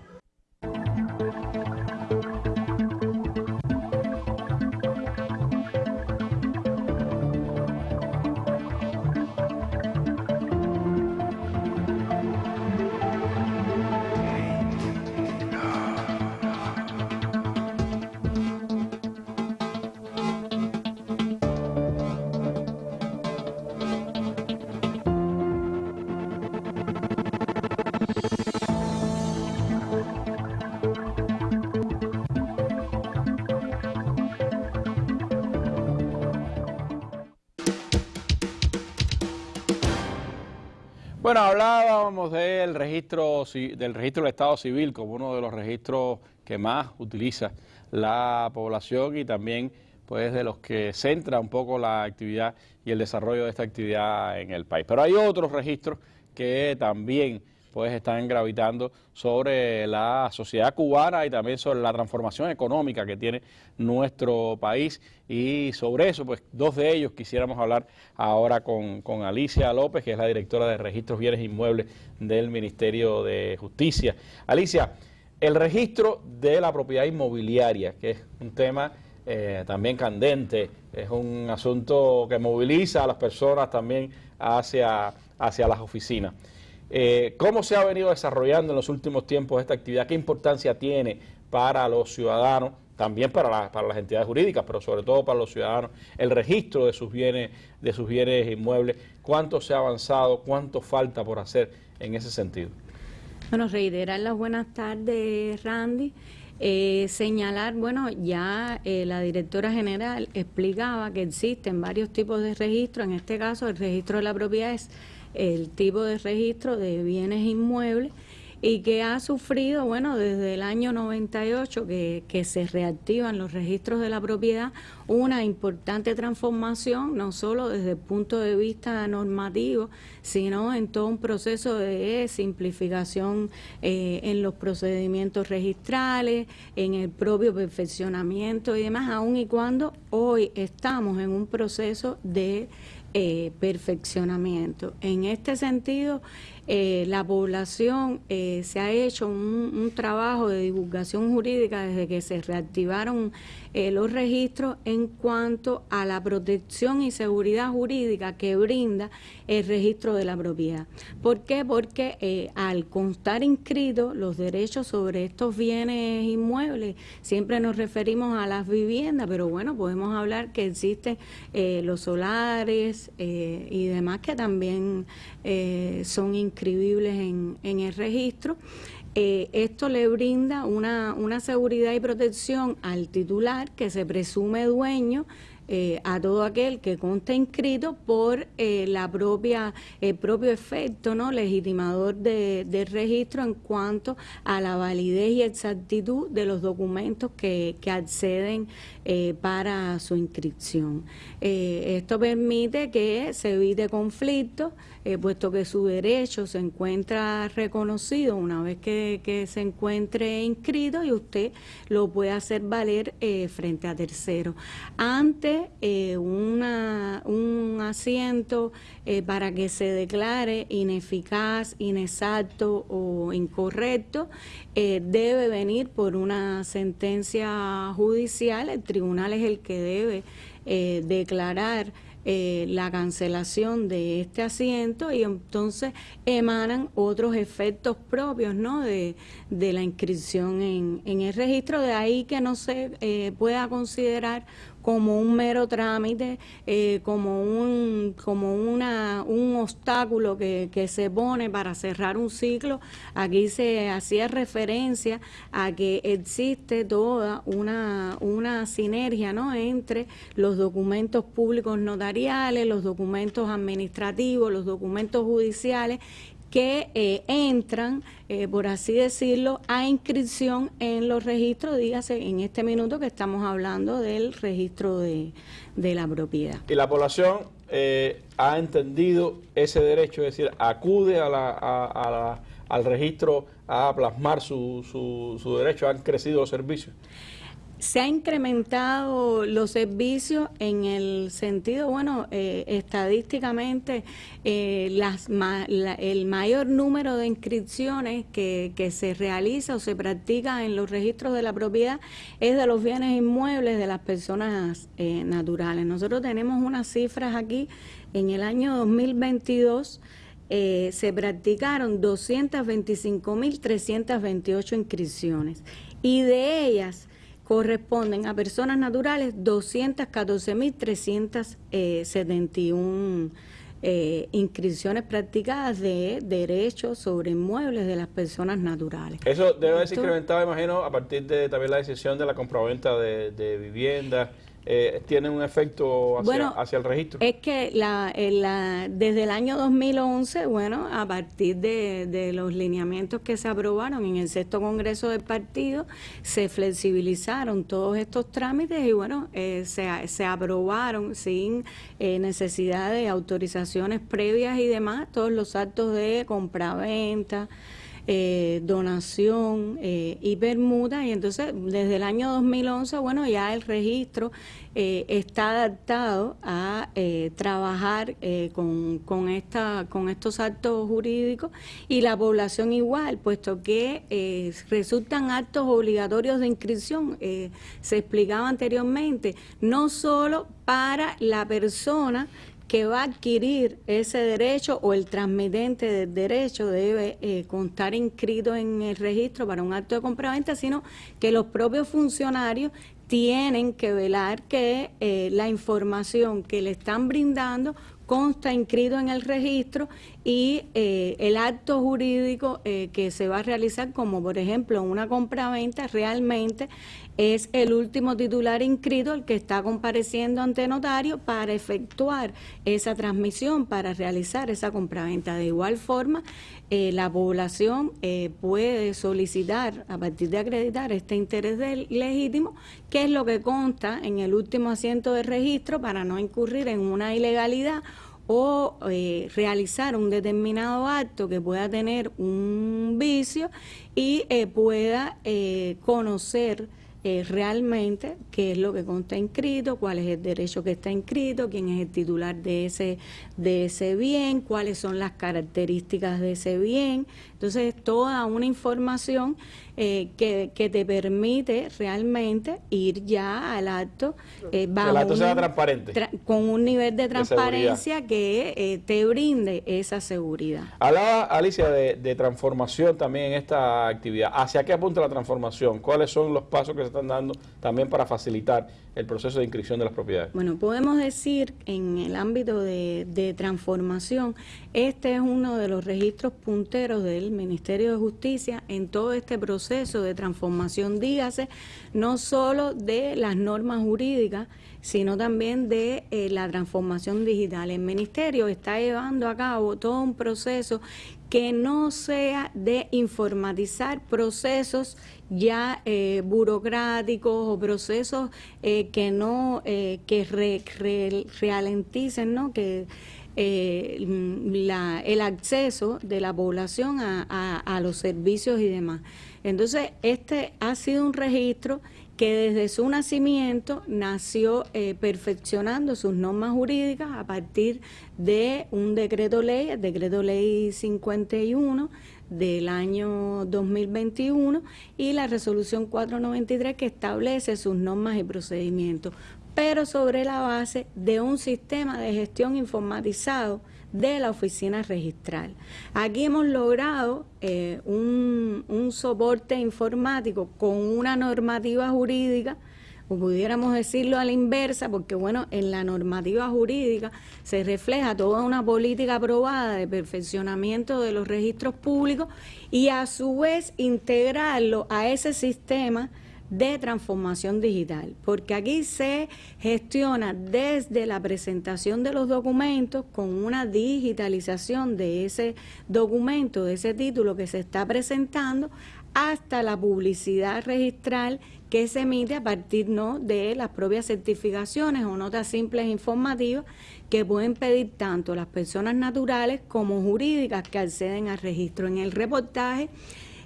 A: Bueno, hablábamos del registro, del registro del Estado Civil como uno de los registros que más utiliza la población y también pues de los que centra un poco la actividad y el desarrollo de esta actividad en el país. Pero hay otros registros que también pues están gravitando sobre la sociedad cubana y también sobre la transformación económica que tiene nuestro país y sobre eso, pues dos de ellos quisiéramos hablar ahora con, con Alicia López, que es la directora de Registros Bienes Inmuebles del Ministerio de Justicia. Alicia, el registro de la propiedad inmobiliaria, que es un tema eh, también candente, es un asunto que moviliza a las personas también hacia, hacia las oficinas. Eh, ¿Cómo se ha venido desarrollando en los últimos tiempos esta actividad? ¿Qué importancia tiene para los ciudadanos, también para, las entidades jurídicas, pero sobre todo para los ciudadanos, el registro de sus bienes, de sus bienes inmuebles? ¿Cuánto se ha avanzado? ¿Cuánto falta por hacer en ese sentido?
E: Bueno, reiterar las buenas tardes, Randy. Eh, señalar, bueno, ya eh, la directora general explicaba que existen varios tipos de registros, en este caso el registro de la propiedad es el tipo de registro de bienes inmuebles y que ha sufrido, bueno, desde el año 98 que, que, se reactivan los registros de la propiedad, una importante transformación, no solo desde el punto de vista normativo, sino en todo un proceso de simplificación eh, en los procedimientos registrales, en el propio perfeccionamiento y demás, aun y cuando hoy estamos en un proceso de eh, perfeccionamiento. En este sentido, eh, la población eh, se ha hecho un, trabajo de divulgación jurídica desde que se reactivaron eh, los registros en cuanto a la protección y seguridad jurídica que brinda el registro de la propiedad. ¿Por qué? Porque al constar inscritos los derechos sobre estos bienes inmuebles, siempre nos referimos a las viviendas, pero bueno, podemos hablar que existen los solares y demás que también son inscritos en, en el registro. Eh, esto le brinda una, una seguridad y protección al titular que se presume dueño eh, a todo aquel que conste inscrito por eh, la propia el propio efecto no legitimador de, del registro en cuanto a la validez y exactitud de los documentos que, que acceden eh, para su inscripción. esto permite que se evite conflictos, puesto que su derecho se encuentra reconocido una vez que, que se encuentre inscrito y usted lo puede hacer valer frente a terceros. Antes eh, un asiento eh, para que se declare ineficaz, inexacto o incorrecto, eh, debe venir por una sentencia judicial. El tribunal es el que debe declarar la cancelación de este asiento y entonces emanan otros efectos propios ¿no? de, la inscripción en, en, el registro, de ahí que no se eh, pueda considerar como un mero trámite, eh, como un como una un obstáculo que, que, se pone para cerrar un ciclo. Aquí se hacía referencia a que existe toda una, una sinergia ¿no? entre los documentos públicos notariales, los documentos administrativos, los documentos judiciales que eh, entran, eh, por así decirlo, a inscripción en los registros, dígase en este minuto que estamos hablando del registro de, la propiedad.
A: Y la población eh, ha entendido ese derecho, es decir, acude a la, al registro a plasmar su, su, su derecho, han crecido los servicios.
E: Se ha incrementado los servicios en el sentido, bueno, eh, estadísticamente eh, las, el mayor número de inscripciones que, se realiza o se practica en los registros de la propiedad es de los bienes inmuebles de las personas eh, naturales. Nosotros tenemos unas cifras aquí en el año 2022. se practicaron 225.328 inscripciones y de ellas corresponden a personas naturales 214.371 eh, inscripciones practicadas de derechos sobre inmuebles de las personas naturales.
A: Eso debe haberse incrementado, imagino, a partir de también la decisión de la compraventa de, de viviendas eh, tiene un efecto hacia, el registro?
E: Es que la, desde el año 2011, bueno, a partir de, los lineamientos que se aprobaron en el sexto congreso del partido, se flexibilizaron todos estos trámites y bueno, eh, se, se, aprobaron sin eh, necesidad de autorizaciones previas y demás todos los actos de compraventa, eh, donación eh, y permuta y entonces desde el año 2011 bueno ya el registro eh, está adaptado a trabajar con, con, esta, con estos actos jurídicos y la población igual puesto que resultan actos obligatorios de inscripción se explicaba anteriormente no solo para la persona que va a adquirir ese derecho o el transmitente del derecho debe eh, constar inscrito en el registro para un acto de compraventa, sino que los propios funcionarios tienen que velar que eh, la información que le están brindando consta inscrito en el registro y eh, el acto jurídico que se va a realizar, como por ejemplo una compraventa, realmente es el último titular inscrito el que está compareciendo ante notario para efectuar esa transmisión, para realizar esa compraventa. De igual forma, eh, la población eh, puede solicitar, a partir de acreditar este interés legítimo, que es lo que consta en el último asiento de registro para no incurrir en una ilegalidad o eh, realizar un determinado acto que pueda tener un vicio y pueda conocer eh, realmente qué es lo que consta inscrito, cuál es el derecho que está inscrito, quién es el titular de ese, de ese bien, cuáles son las características de ese bien. Entonces, toda una información eh, que, que, te permite realmente ir ya al acto
A: eh, bajo transparente.
E: con un nivel de transparencia que eh, te brinde esa seguridad.
A: Hablaba Alicia de, transformación también en esta actividad. ¿Hacia qué apunta la transformación? ¿Cuáles son los pasos que se están dando también para facilitar el proceso de inscripción de las propiedades?
E: Bueno, podemos decir en el ámbito de, transformación, este es uno de los registros punteros del Ministerio de Justicia en todo este proceso proceso de transformación, dígase, no solo de las normas jurídicas, sino también de eh, la transformación digital. El Ministerio está llevando a cabo todo un proceso que no sea de informatizar procesos ya eh, burocráticos o procesos eh, que no que ralenticen, ¿no? que la, el acceso de la población a, a los servicios y demás. Entonces, este ha sido un registro que desde su nacimiento nació eh, perfeccionando sus normas jurídicas a partir de un decreto ley, el decreto ley 51 del año 2021 y la resolución 493 que establece sus normas y procedimientos. pero sobre la base de un sistema de gestión informatizado de la oficina registral. Aquí hemos logrado eh, un, un soporte informático con una normativa jurídica o pudiéramos decirlo a la inversa, porque bueno, en la normativa jurídica se refleja toda una política aprobada de perfeccionamiento de los registros públicos y a su vez integrarlo a ese sistema de transformación digital, porque aquí se gestiona desde la presentación de los documentos con una digitalización de ese documento, de ese título que se está presentando, hasta la publicidad registral que se emite a partir ¿no? de las propias certificaciones o notas simples informativas que pueden pedir tanto las personas naturales como jurídicas que acceden al registro. En el reportaje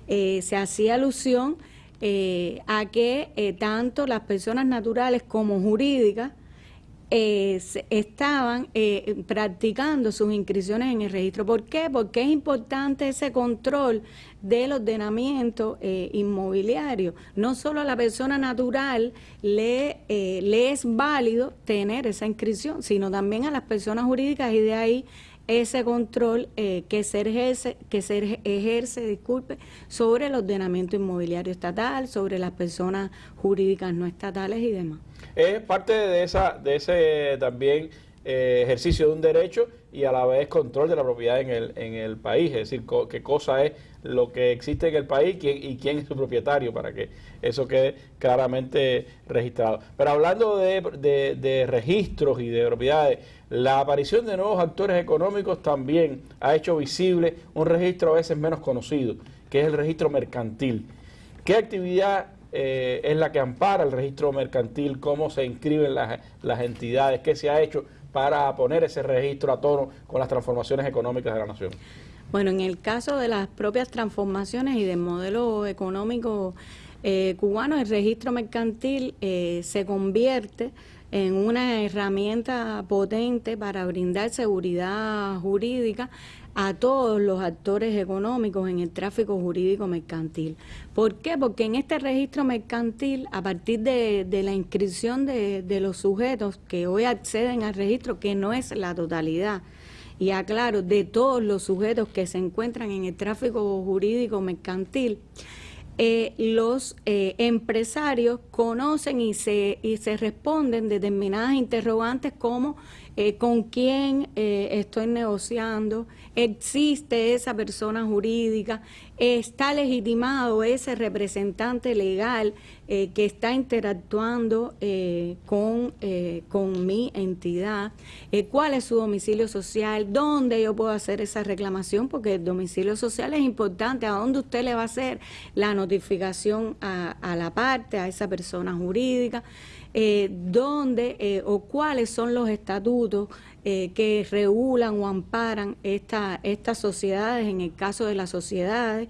E: eh, se hacía alusión eh, a que eh, tanto las personas naturales como jurídicas eh, estaban eh, practicando sus inscripciones en el registro. ¿Por qué? Porque es importante ese control del ordenamiento inmobiliario. No solo a la persona natural le es válido tener esa inscripción, sino también a las personas jurídicas y de ahí ese control que se ejerce, que se ejerce, disculpe, sobre el ordenamiento inmobiliario estatal, sobre las personas jurídicas no estatales y demás.
A: Es parte de esa de ese también eh, ejercicio de un derecho y a la vez control de la propiedad en el, en el país, es decir, qué cosa es lo que existe en el país y quién es su propietario para que eso quede claramente registrado. Pero hablando de, de registros y de propiedades, la aparición de nuevos actores económicos también ha hecho visible un registro a veces menos conocido, que es el registro mercantil. ¿Qué actividad eh, es la que ampara el registro mercantil, cómo se inscriben las, las entidades, qué se ha hecho para poner ese registro a tono con las transformaciones económicas de la nación.
E: Bueno, en el caso de las propias transformaciones y del modelo económico eh, cubano, el registro mercantil eh, se convierte en una herramienta potente para brindar seguridad jurídica a todos los actores económicos en el tráfico jurídico mercantil. ¿Por qué? Porque en este registro mercantil, a partir de, la inscripción de, los sujetos que hoy acceden al registro, que no es la totalidad, y aclaro, de todos los sujetos que se encuentran en el tráfico jurídico mercantil, eh, los eh, empresarios conocen y se, y se responden determinadas interrogantes como eh, con quién eh, estoy negociando, existe esa persona jurídica, está legitimado ese representante legal eh, que está interactuando con, con mi entidad, cuál es su domicilio social, dónde yo puedo hacer esa reclamación, porque el domicilio social es importante, a dónde usted le va a hacer la notificación a la parte, a esa persona jurídica eh, dónde eh, o cuáles son los estatutos eh, que regulan o amparan esta, estas sociedades, en el caso de las sociedades.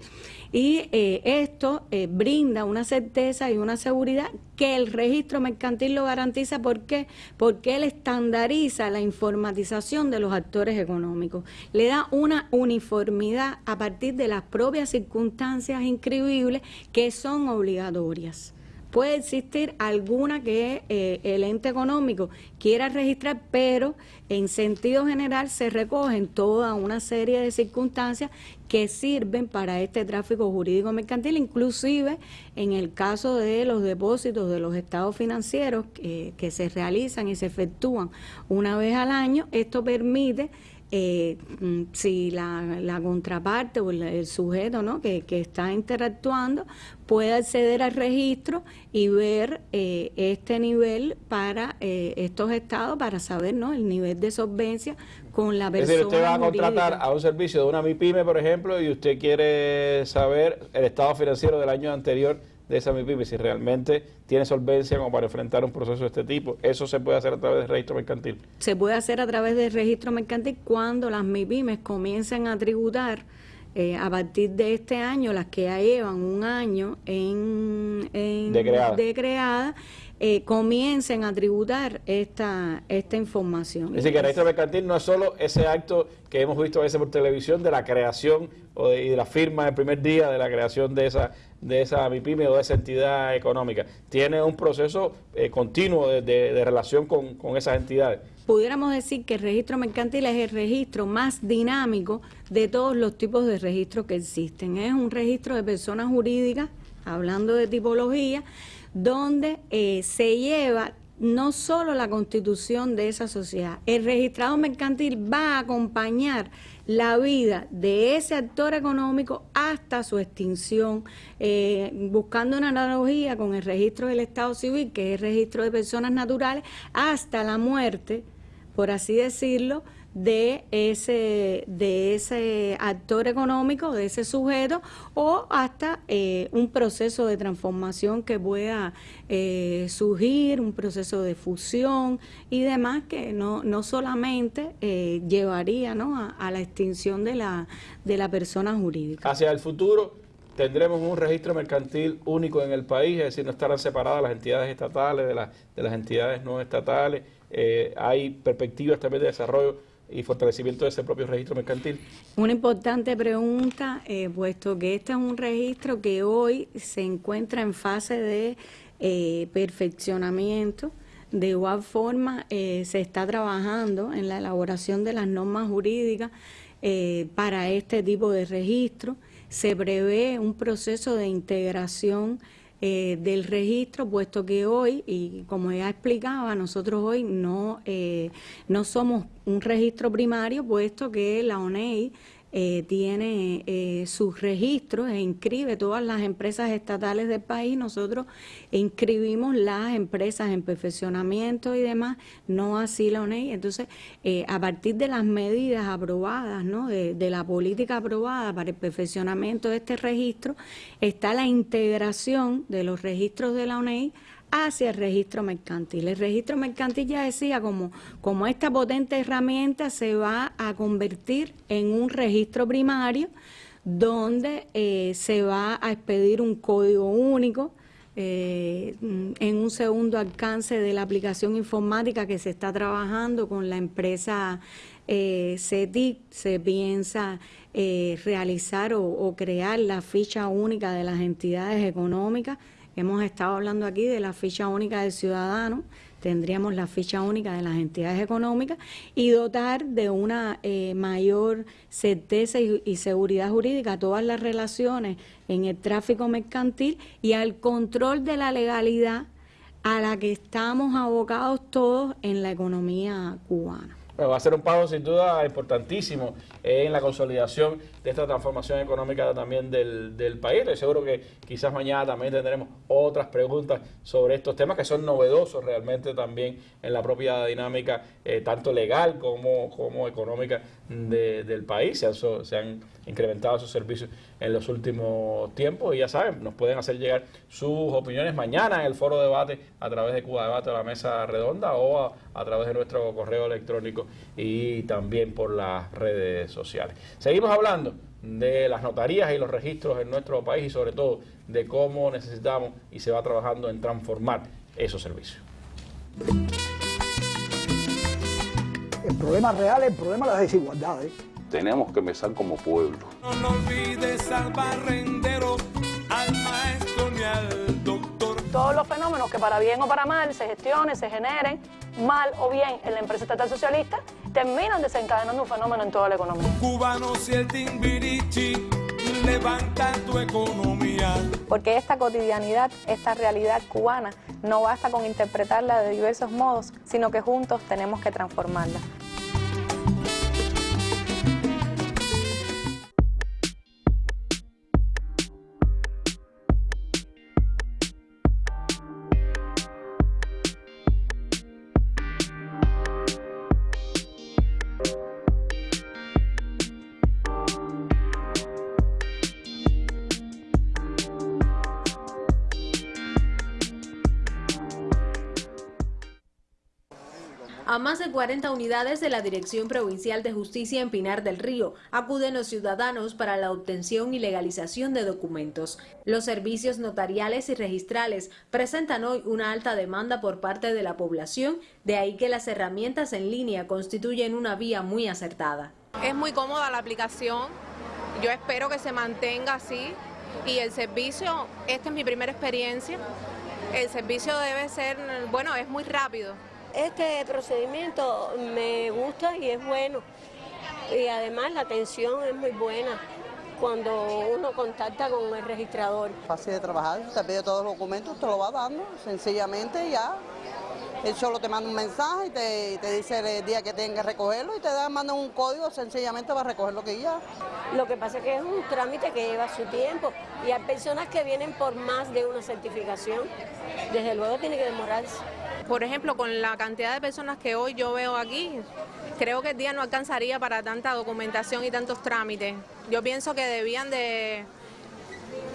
E: Y eh, esto brinda una certeza y una seguridad que el registro mercantil lo garantiza. ¿Por qué? Porque él estandariza la informatización de los actores económicos. Le da una uniformidad a partir de las propias circunstancias inscribibles que son obligatorias puede existir alguna que eh, el ente económico quiera registrar, pero en sentido general se recogen toda una serie de circunstancias que sirven para este tráfico jurídico mercantil, inclusive en el caso de los depósitos de los estados financieros que, que se realizan y se efectúan una vez al año, esto permite eh, mm, si la, la, contraparte o el, sujeto ¿no? que, que, está interactuando puede acceder al registro y ver eh, este nivel para eh, estos estados para saber ¿no? el nivel de solvencia con la persona. Es decir,
A: usted va a contratar a un servicio de una MIPYME, por ejemplo, y usted quiere saber el estado financiero del año anterior de esa MIPYME, si realmente tiene solvencia como para enfrentar un proceso de este tipo. Eso se puede hacer a través del registro mercantil.
E: Se puede hacer a través del registro mercantil cuando las MIPYMES comiencen a tributar eh, a partir de este año, las que ya llevan un año en, en de, creada. Eh, comiencen a tributar esta, esta información.
A: Es decir, que el registro mercantil no es solo ese acto que hemos visto a veces por televisión de la creación o de, y de la firma el primer día de la creación de esa de esa MIPYME o de esa entidad económica. Tiene un proceso eh, continuo de, relación con, con esas entidades.
E: Pudiéramos decir que el registro mercantil es el registro más dinámico de todos los tipos de registros que existen. Es un registro de personas jurídicas, hablando de tipología, donde eh, se lleva no solo la constitución de esa sociedad, el registrado mercantil va a acompañar la vida de ese actor económico hasta su extinción, eh, buscando una analogía con el registro del Estado Civil, que es el registro de personas naturales, hasta la muerte, por así decirlo, de ese, de ese actor económico, de ese sujeto, o hasta eh, un proceso de transformación que pueda eh, surgir, un proceso de fusión y demás que no, no solamente eh, llevaría ¿no? A, la extinción de la, de la persona jurídica.
A: Hacia el futuro tendremos un registro mercantil único en el país, es decir, no estarán separadas las entidades estatales de, de las entidades no estatales. hay perspectivas también de desarrollo y fortalecimiento de ese propio registro mercantil?
E: Una importante pregunta, eh, puesto que este es un registro que hoy se encuentra en fase de eh, perfeccionamiento. De igual forma, eh, se está trabajando en la elaboración de las normas jurídicas para este tipo de registro. Se prevé un proceso de integración eh, del registro, puesto que hoy, y como ya explicaba, nosotros hoy no, eh, no somos un registro primario, puesto que la ONEI eh, tiene eh, sus registros e inscribe todas las empresas estatales del país. Nosotros inscribimos las empresas en perfeccionamiento y demás, no así la ONEI. Entonces, eh, a partir de las medidas aprobadas, ¿no? de, de la política aprobada para el perfeccionamiento de este registro, está la integración de los registros de la ONEI hacia el registro mercantil. El registro mercantil ya decía como, como esta potente herramienta se va a convertir en un registro primario donde eh, se va a expedir un código único eh, en un segundo alcance de la aplicación informática que se está trabajando con la empresa eh, CETIC, se piensa eh, realizar o crear la ficha única de las entidades económicas Hemos estado hablando aquí de la ficha única del ciudadano, tendríamos la ficha única de las entidades económicas y dotar de una eh, mayor certeza y, seguridad jurídica a todas las relaciones en el tráfico mercantil y al control de la legalidad a la que estamos abocados todos en la economía cubana.
A: va a ser un paso sin duda importantísimo en la consolidación de esta transformación económica también del, del país. Estoy seguro que quizás mañana también tendremos otras preguntas sobre estos temas que son novedosos realmente también en la propia dinámica, eh, tanto legal como, como económica del país. Se han, se han incrementado sus servicios en los últimos tiempos y ya saben, nos pueden hacer llegar sus opiniones mañana en el foro debate a través de Cuba Debate o la mesa redonda o a, a través de nuestro correo electrónico y también por las redes sociales. Seguimos hablando de las notarías y los registros en nuestro país y sobre todo de cómo necesitamos y se va trabajando en transformar esos servicios.
F: El problema real es el problema de las desigualdades.
G: Tenemos que empezar como pueblo.
H: No, olvides al barrendero, al maestro ni al.
I: Todos los fenómenos que para bien o para mal se gestionen, se generen, mal o bien en la empresa estatal socialista, terminan desencadenando un fenómeno en toda la economía.
H: Cubanos y el timbirichi levantan tu economía.
I: Porque esta cotidianidad, esta realidad cubana, no basta con interpretarla de diversos modos, sino que juntos tenemos que transformarla.
J: A más de 40 unidades de la Dirección Provincial de Justicia en Pinar del Río acuden los ciudadanos para la obtención y legalización de documentos. Los servicios notariales y registrales presentan hoy una alta demanda por parte de la población, de ahí que las herramientas en línea constituyen una vía muy acertada.
K: Es muy cómoda la aplicación, yo espero que se mantenga así y el servicio, esta es mi primera experiencia, el servicio debe ser, bueno, es muy rápido.
L: Este procedimiento me gusta y es bueno. Y además la atención es muy buena cuando uno contacta con el registrador.
M: Fácil de trabajar, te pide todos los documentos, te lo va dando, sencillamente ya. Él solo te manda un mensaje y te, dice el día que tengas que recogerlo y te da, manda un código sencillamente para recoger lo que ya.
L: Lo que pasa es que es un trámite que lleva su tiempo y hay personas que vienen por más de una certificación. Desde luego tiene que demorarse.
K: Por ejemplo, con la cantidad de personas que hoy yo veo aquí, creo que el día no alcanzaría para tanta documentación y tantos trámites. Yo pienso que debían de,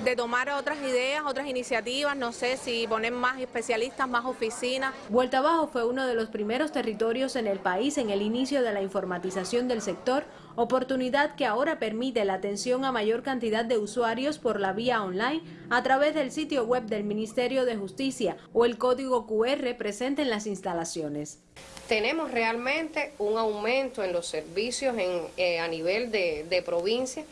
K: de tomar otras ideas, otras iniciativas, no sé si poner más especialistas, más oficinas.
J: Vuelta Abajo fue uno de los primeros territorios en el país en el inicio de la informatización del sector, oportunidad que ahora permite la atención a mayor cantidad de usuarios por la vía online a través del sitio web del Ministerio de Justicia o el código QR presente en las instalaciones.
N: Tenemos realmente un aumento en los servicios en, eh, a nivel de, de provincia,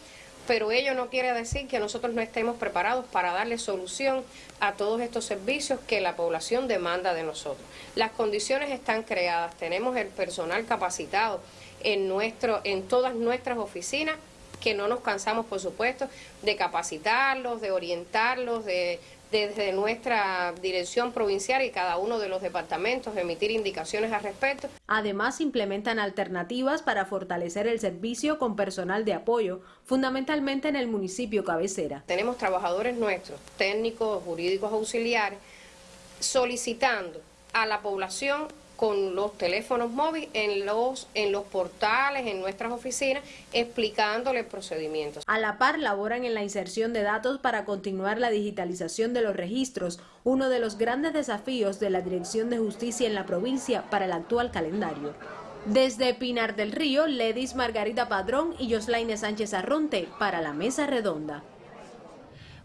N: pero ello no quiere decir que nosotros no estemos preparados para darle solución a todos estos servicios que la población demanda de nosotros. Las condiciones están creadas, tenemos el personal capacitado, en, nuestro, en todas nuestras oficinas, que no nos cansamos, por supuesto, de capacitarlos, de orientarlos, de desde nuestra dirección provincial y cada uno de los departamentos emitir indicaciones al respecto.
J: Además, implementan alternativas para fortalecer el servicio con personal de apoyo, fundamentalmente en el municipio cabecera.
N: Tenemos trabajadores nuestros, técnicos, jurídicos auxiliares, solicitando a la población con los teléfonos móviles en los, en los portales, en nuestras oficinas, explicándole procedimientos.
J: A la par laboran en la inserción de datos para continuar la digitalización de los registros, uno de los grandes desafíos de la Dirección de Justicia en la provincia para el actual calendario. Desde Pinar del Río, Ledis Margarita Padrón y Joslaine Sánchez Arronte para la Mesa Redonda.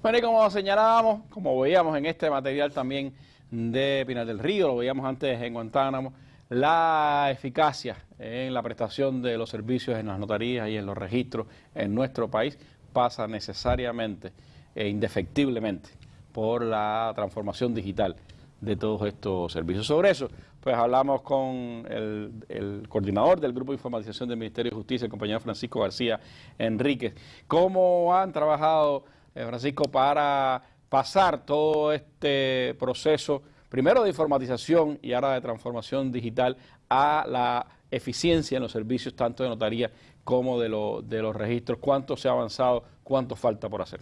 A: Bueno, y como señalábamos, como veíamos en este material también, de Pinar del Río, lo veíamos antes en Guantánamo, la eficacia en la prestación de los servicios en las notarías y en los registros en nuestro país pasa necesariamente e indefectiblemente por la transformación digital de todos estos servicios. Sobre eso, pues hablamos con el, coordinador del Grupo de Informatización del Ministerio de Justicia, el compañero Francisco García Enríquez. ¿Cómo han trabajado, eh, Francisco, para pasar todo este proceso, primero de informatización y ahora de transformación digital, a la eficiencia en los servicios tanto de notaría como de, de los registros. ¿Cuánto se ha avanzado? ¿Cuánto falta por hacer?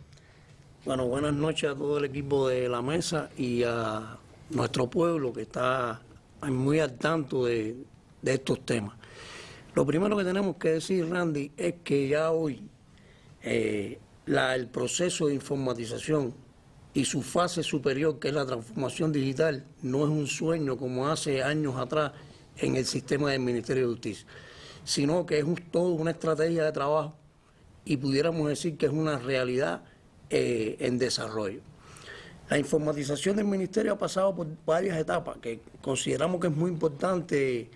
O: Bueno, buenas noches a todo el equipo de la mesa y a nuestro pueblo que está muy al tanto de, estos temas. Lo primero que tenemos que decir, Randy, es que ya hoy eh, el proceso de informatización y su fase superior, que es la transformación digital, no es un sueño como hace años atrás en el sistema del Ministerio de Justicia, sino que es toda una estrategia de trabajo y pudiéramos decir que es una realidad eh, en desarrollo. La informatización del Ministerio ha pasado por varias etapas que consideramos que es muy importante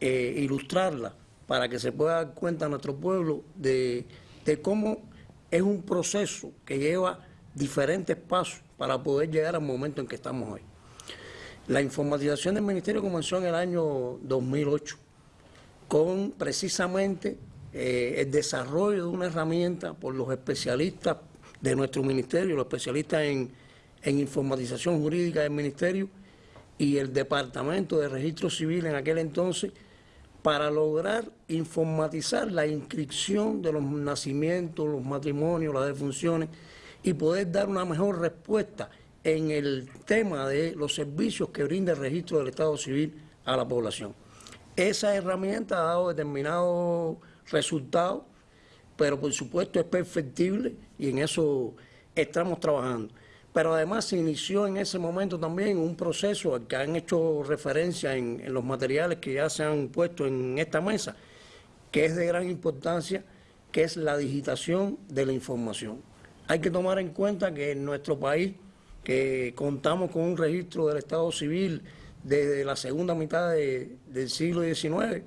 O: eh, ilustrarla para que se pueda dar cuenta a nuestro pueblo de cómo es un proceso que lleva diferentes pasos para poder llegar al momento en que estamos hoy. La informatización del Ministerio comenzó en el año 2008 con precisamente eh, el desarrollo de una herramienta por los especialistas de nuestro ministerio, los especialistas en, en informatización jurídica del ministerio y el Departamento de Registro Civil en aquel entonces para lograr informatizar la inscripción de los nacimientos, los matrimonios, las defunciones y poder dar una mejor respuesta en el tema de los servicios que brinda el registro del Estado Civil a la población. Esa herramienta ha dado determinados resultados, pero por supuesto es perfectible y en eso estamos trabajando. pero además se inició en ese momento también un proceso al que han hecho referencia en, en los materiales que ya se han puesto en esta mesa, que es de gran importancia, que es la digitación de la información. Hay que tomar en cuenta que en nuestro país, que contamos con un registro del Estado Civil desde la segunda mitad de- del siglo XIX,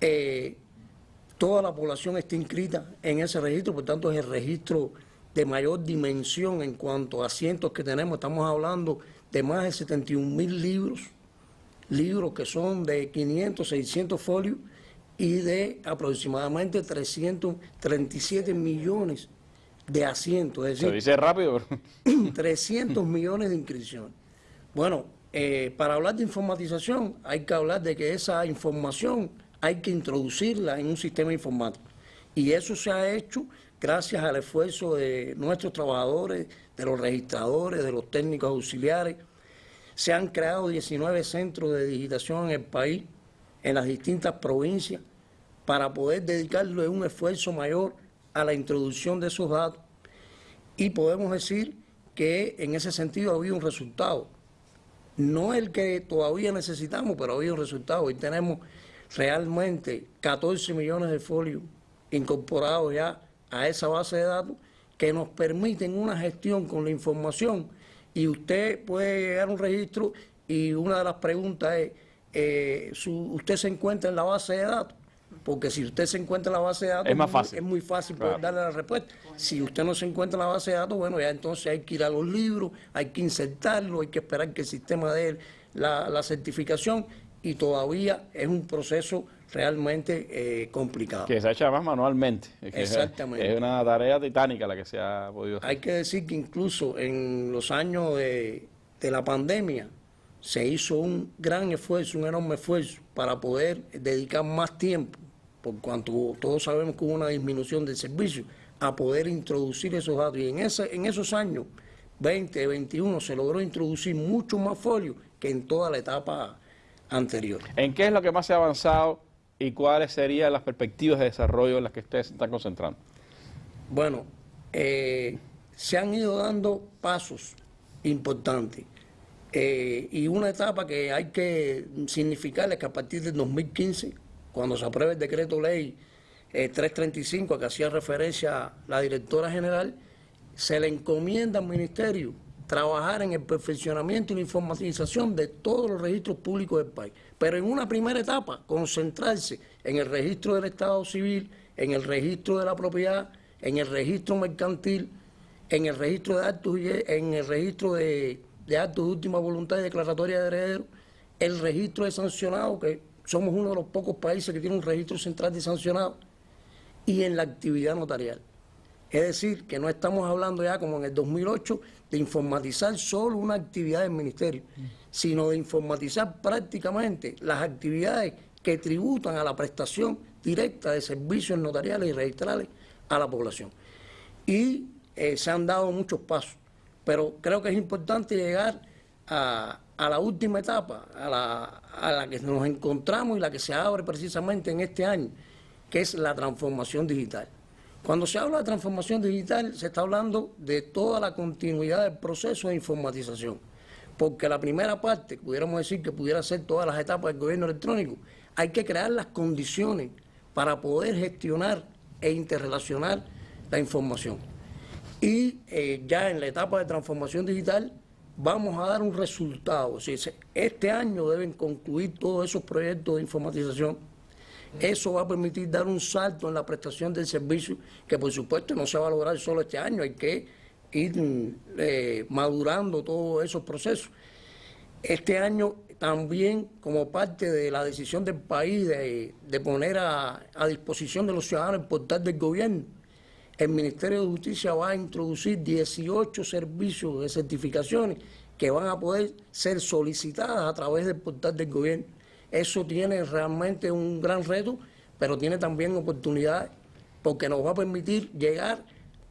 O: eh, toda la población está inscrita en ese registro, por tanto es el registro de mayor dimensión en cuanto a asientos que tenemos. Estamos hablando de más de 71 mil libros, libros que son de 500, 600 folios y de aproximadamente 337 millones de asientos. Es
A: Se
O: decir,
A: dice rápido, pero
O: 300 millones de inscripciones. Bueno, eh, para hablar de informatización hay que hablar de que esa información hay que introducirla en un sistema informático. Y eso se ha hecho gracias al esfuerzo de nuestros trabajadores, de los registradores, de los técnicos auxiliares. Se han creado 19 centros de digitación en el país, en las distintas provincias, para poder dedicarle un esfuerzo mayor a la introducción de esos datos y podemos decir que en ese sentido ha habido un resultado. No el que todavía necesitamos, pero ha habido un resultado. Hoy tenemos realmente 14 millones de folios incorporados ya a esa base de datos que nos permiten una gestión con la información y usted puede llegar a un registro y una de las preguntas es, eh, ¿usted se encuentra en la base de datos? Porque si usted se encuentra en la base de datos
A: Es más fácil.
O: es muy fácil poder
A: Claro.
O: darle la respuesta. Si usted no se encuentra en la base de datos, bueno, ya entonces hay que ir a los libros, hay que insertarlo, hay que esperar que el sistema dé la, la certificación y todavía es un proceso realmente eh, complicado.
A: que se ha hecho además manualmente. Es que es-
O: Exactamente.
A: Es una tarea titánica la que se ha podido hacer.
O: Hay que decir que incluso en los años de, de la pandemia se hizo un gran esfuerzo, un enorme esfuerzo para poder dedicar más tiempo, por cuanto todos sabemos que hubo una disminución del servicio, a poder introducir esos datos. Y en, ese, en esos años, 20, 21, se logró introducir mucho más folio que en toda la etapa anterior.
A: ¿En qué es lo que más se ha avanzado y cuáles serían las perspectivas de desarrollo en las que ustedes se están concentrando?
O: Bueno, eh, se han ido dando pasos importantes. Eh, y una etapa que hay que significar es que a partir del 2015, cuando se apruebe el decreto ley eh, 335 a que hacía referencia la directora general, se le encomienda al ministerio trabajar en el perfeccionamiento y la informatización de todos los registros públicos del país. Pero en una primera etapa, concentrarse en el registro del Estado civil, en el registro de la propiedad, en el registro mercantil, en el registro de actos y en el registro de, de actos de última voluntad y declaratoria de herederos, el registro de sancionados, que somos uno de los pocos países que tiene un registro central de sancionados, y en la actividad notarial. Es decir, que no estamos hablando ya como en el 2008 de informatizar solo una actividad del ministerio, sino de informatizar prácticamente las actividades que tributan a la prestación directa de servicios notariales y registrales a la población. Y eh, se han dado muchos pasos, pero creo que es importante llegar a, la última etapa, a la, a la que nos encontramos y la que se abre precisamente en este año, que es la transformación digital. Cuando se habla de transformación digital, se está hablando de toda la continuidad del proceso de informatización. Porque la primera parte, pudiéramos decir que pudiera ser todas las etapas del gobierno electrónico, hay que crear las condiciones para poder gestionar e interrelacionar la información. Y eh, ya en la etapa de transformación digital vamos a dar un resultado. O sea, se- este año deben concluir todos esos proyectos de informatización. Eso va a permitir dar un salto en la prestación del servicio, que por supuesto no se va a lograr solo este año, hay que ir eh, madurando todos esos procesos. Este año también, como parte de la decisión del país de, poner a disposición de los ciudadanos el portal del gobierno, el Ministerio de Justicia va a introducir 18 servicios de certificaciones que van a poder ser solicitadas a través del portal del gobierno. Eso tiene realmente un gran reto, pero tiene también oportunidades, porque nos va a permitir llegar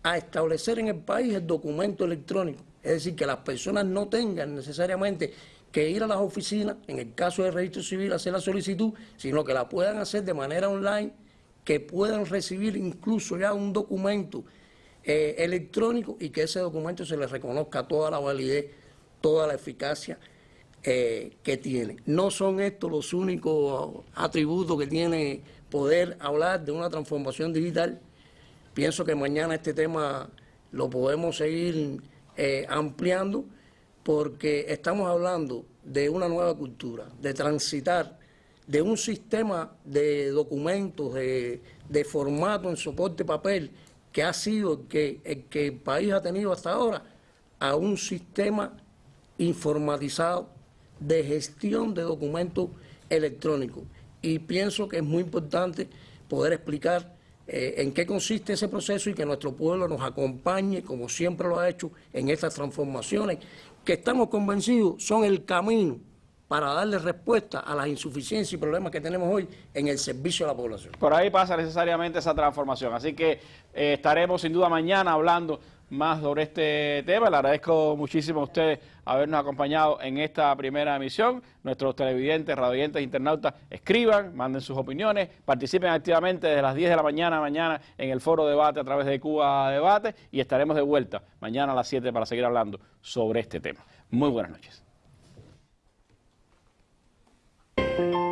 O: a establecer en el país el documento electrónico. Es decir, que las personas no tengan necesariamente que ir a las oficinas, en el caso del registro civil, hacer la solicitud, sino que la puedan hacer de manera online, que puedan recibir incluso ya un documento eh, electrónico y que ese documento se le reconozca toda la validez, toda la eficacia eh, que tiene. No son estos los únicos atributos que tiene poder hablar de una transformación digital. Pienso que mañana este tema lo podemos seguir eh, ampliando porque estamos hablando de una nueva cultura, de transitar de un sistema de documentos, de, formato en soporte papel, que ha sido el que, el que país ha tenido hasta ahora, a un sistema informatizado de gestión de documentos electrónicos. Y pienso que es muy importante poder explicar eh, en qué consiste ese proceso y que nuestro pueblo nos acompañe, como siempre lo ha hecho, en estas transformaciones, que estamos convencidos son el camino para darle respuesta a las insuficiencias y problemas que tenemos hoy en el servicio a la población.
A: Por ahí pasa necesariamente esa transformación, así que eh, estaremos sin duda mañana hablando más sobre este tema. Le agradezco muchísimo a ustedes habernos acompañado en esta primera emisión. Nuestros televidentes, radioyentes, internautas, escriban, manden sus opiniones, participen activamente desde las 10 de la mañana mañana en el foro debate a través de Cuba Debate y estaremos de vuelta mañana a las 7 para seguir hablando sobre este tema. Muy buenas noches. thank you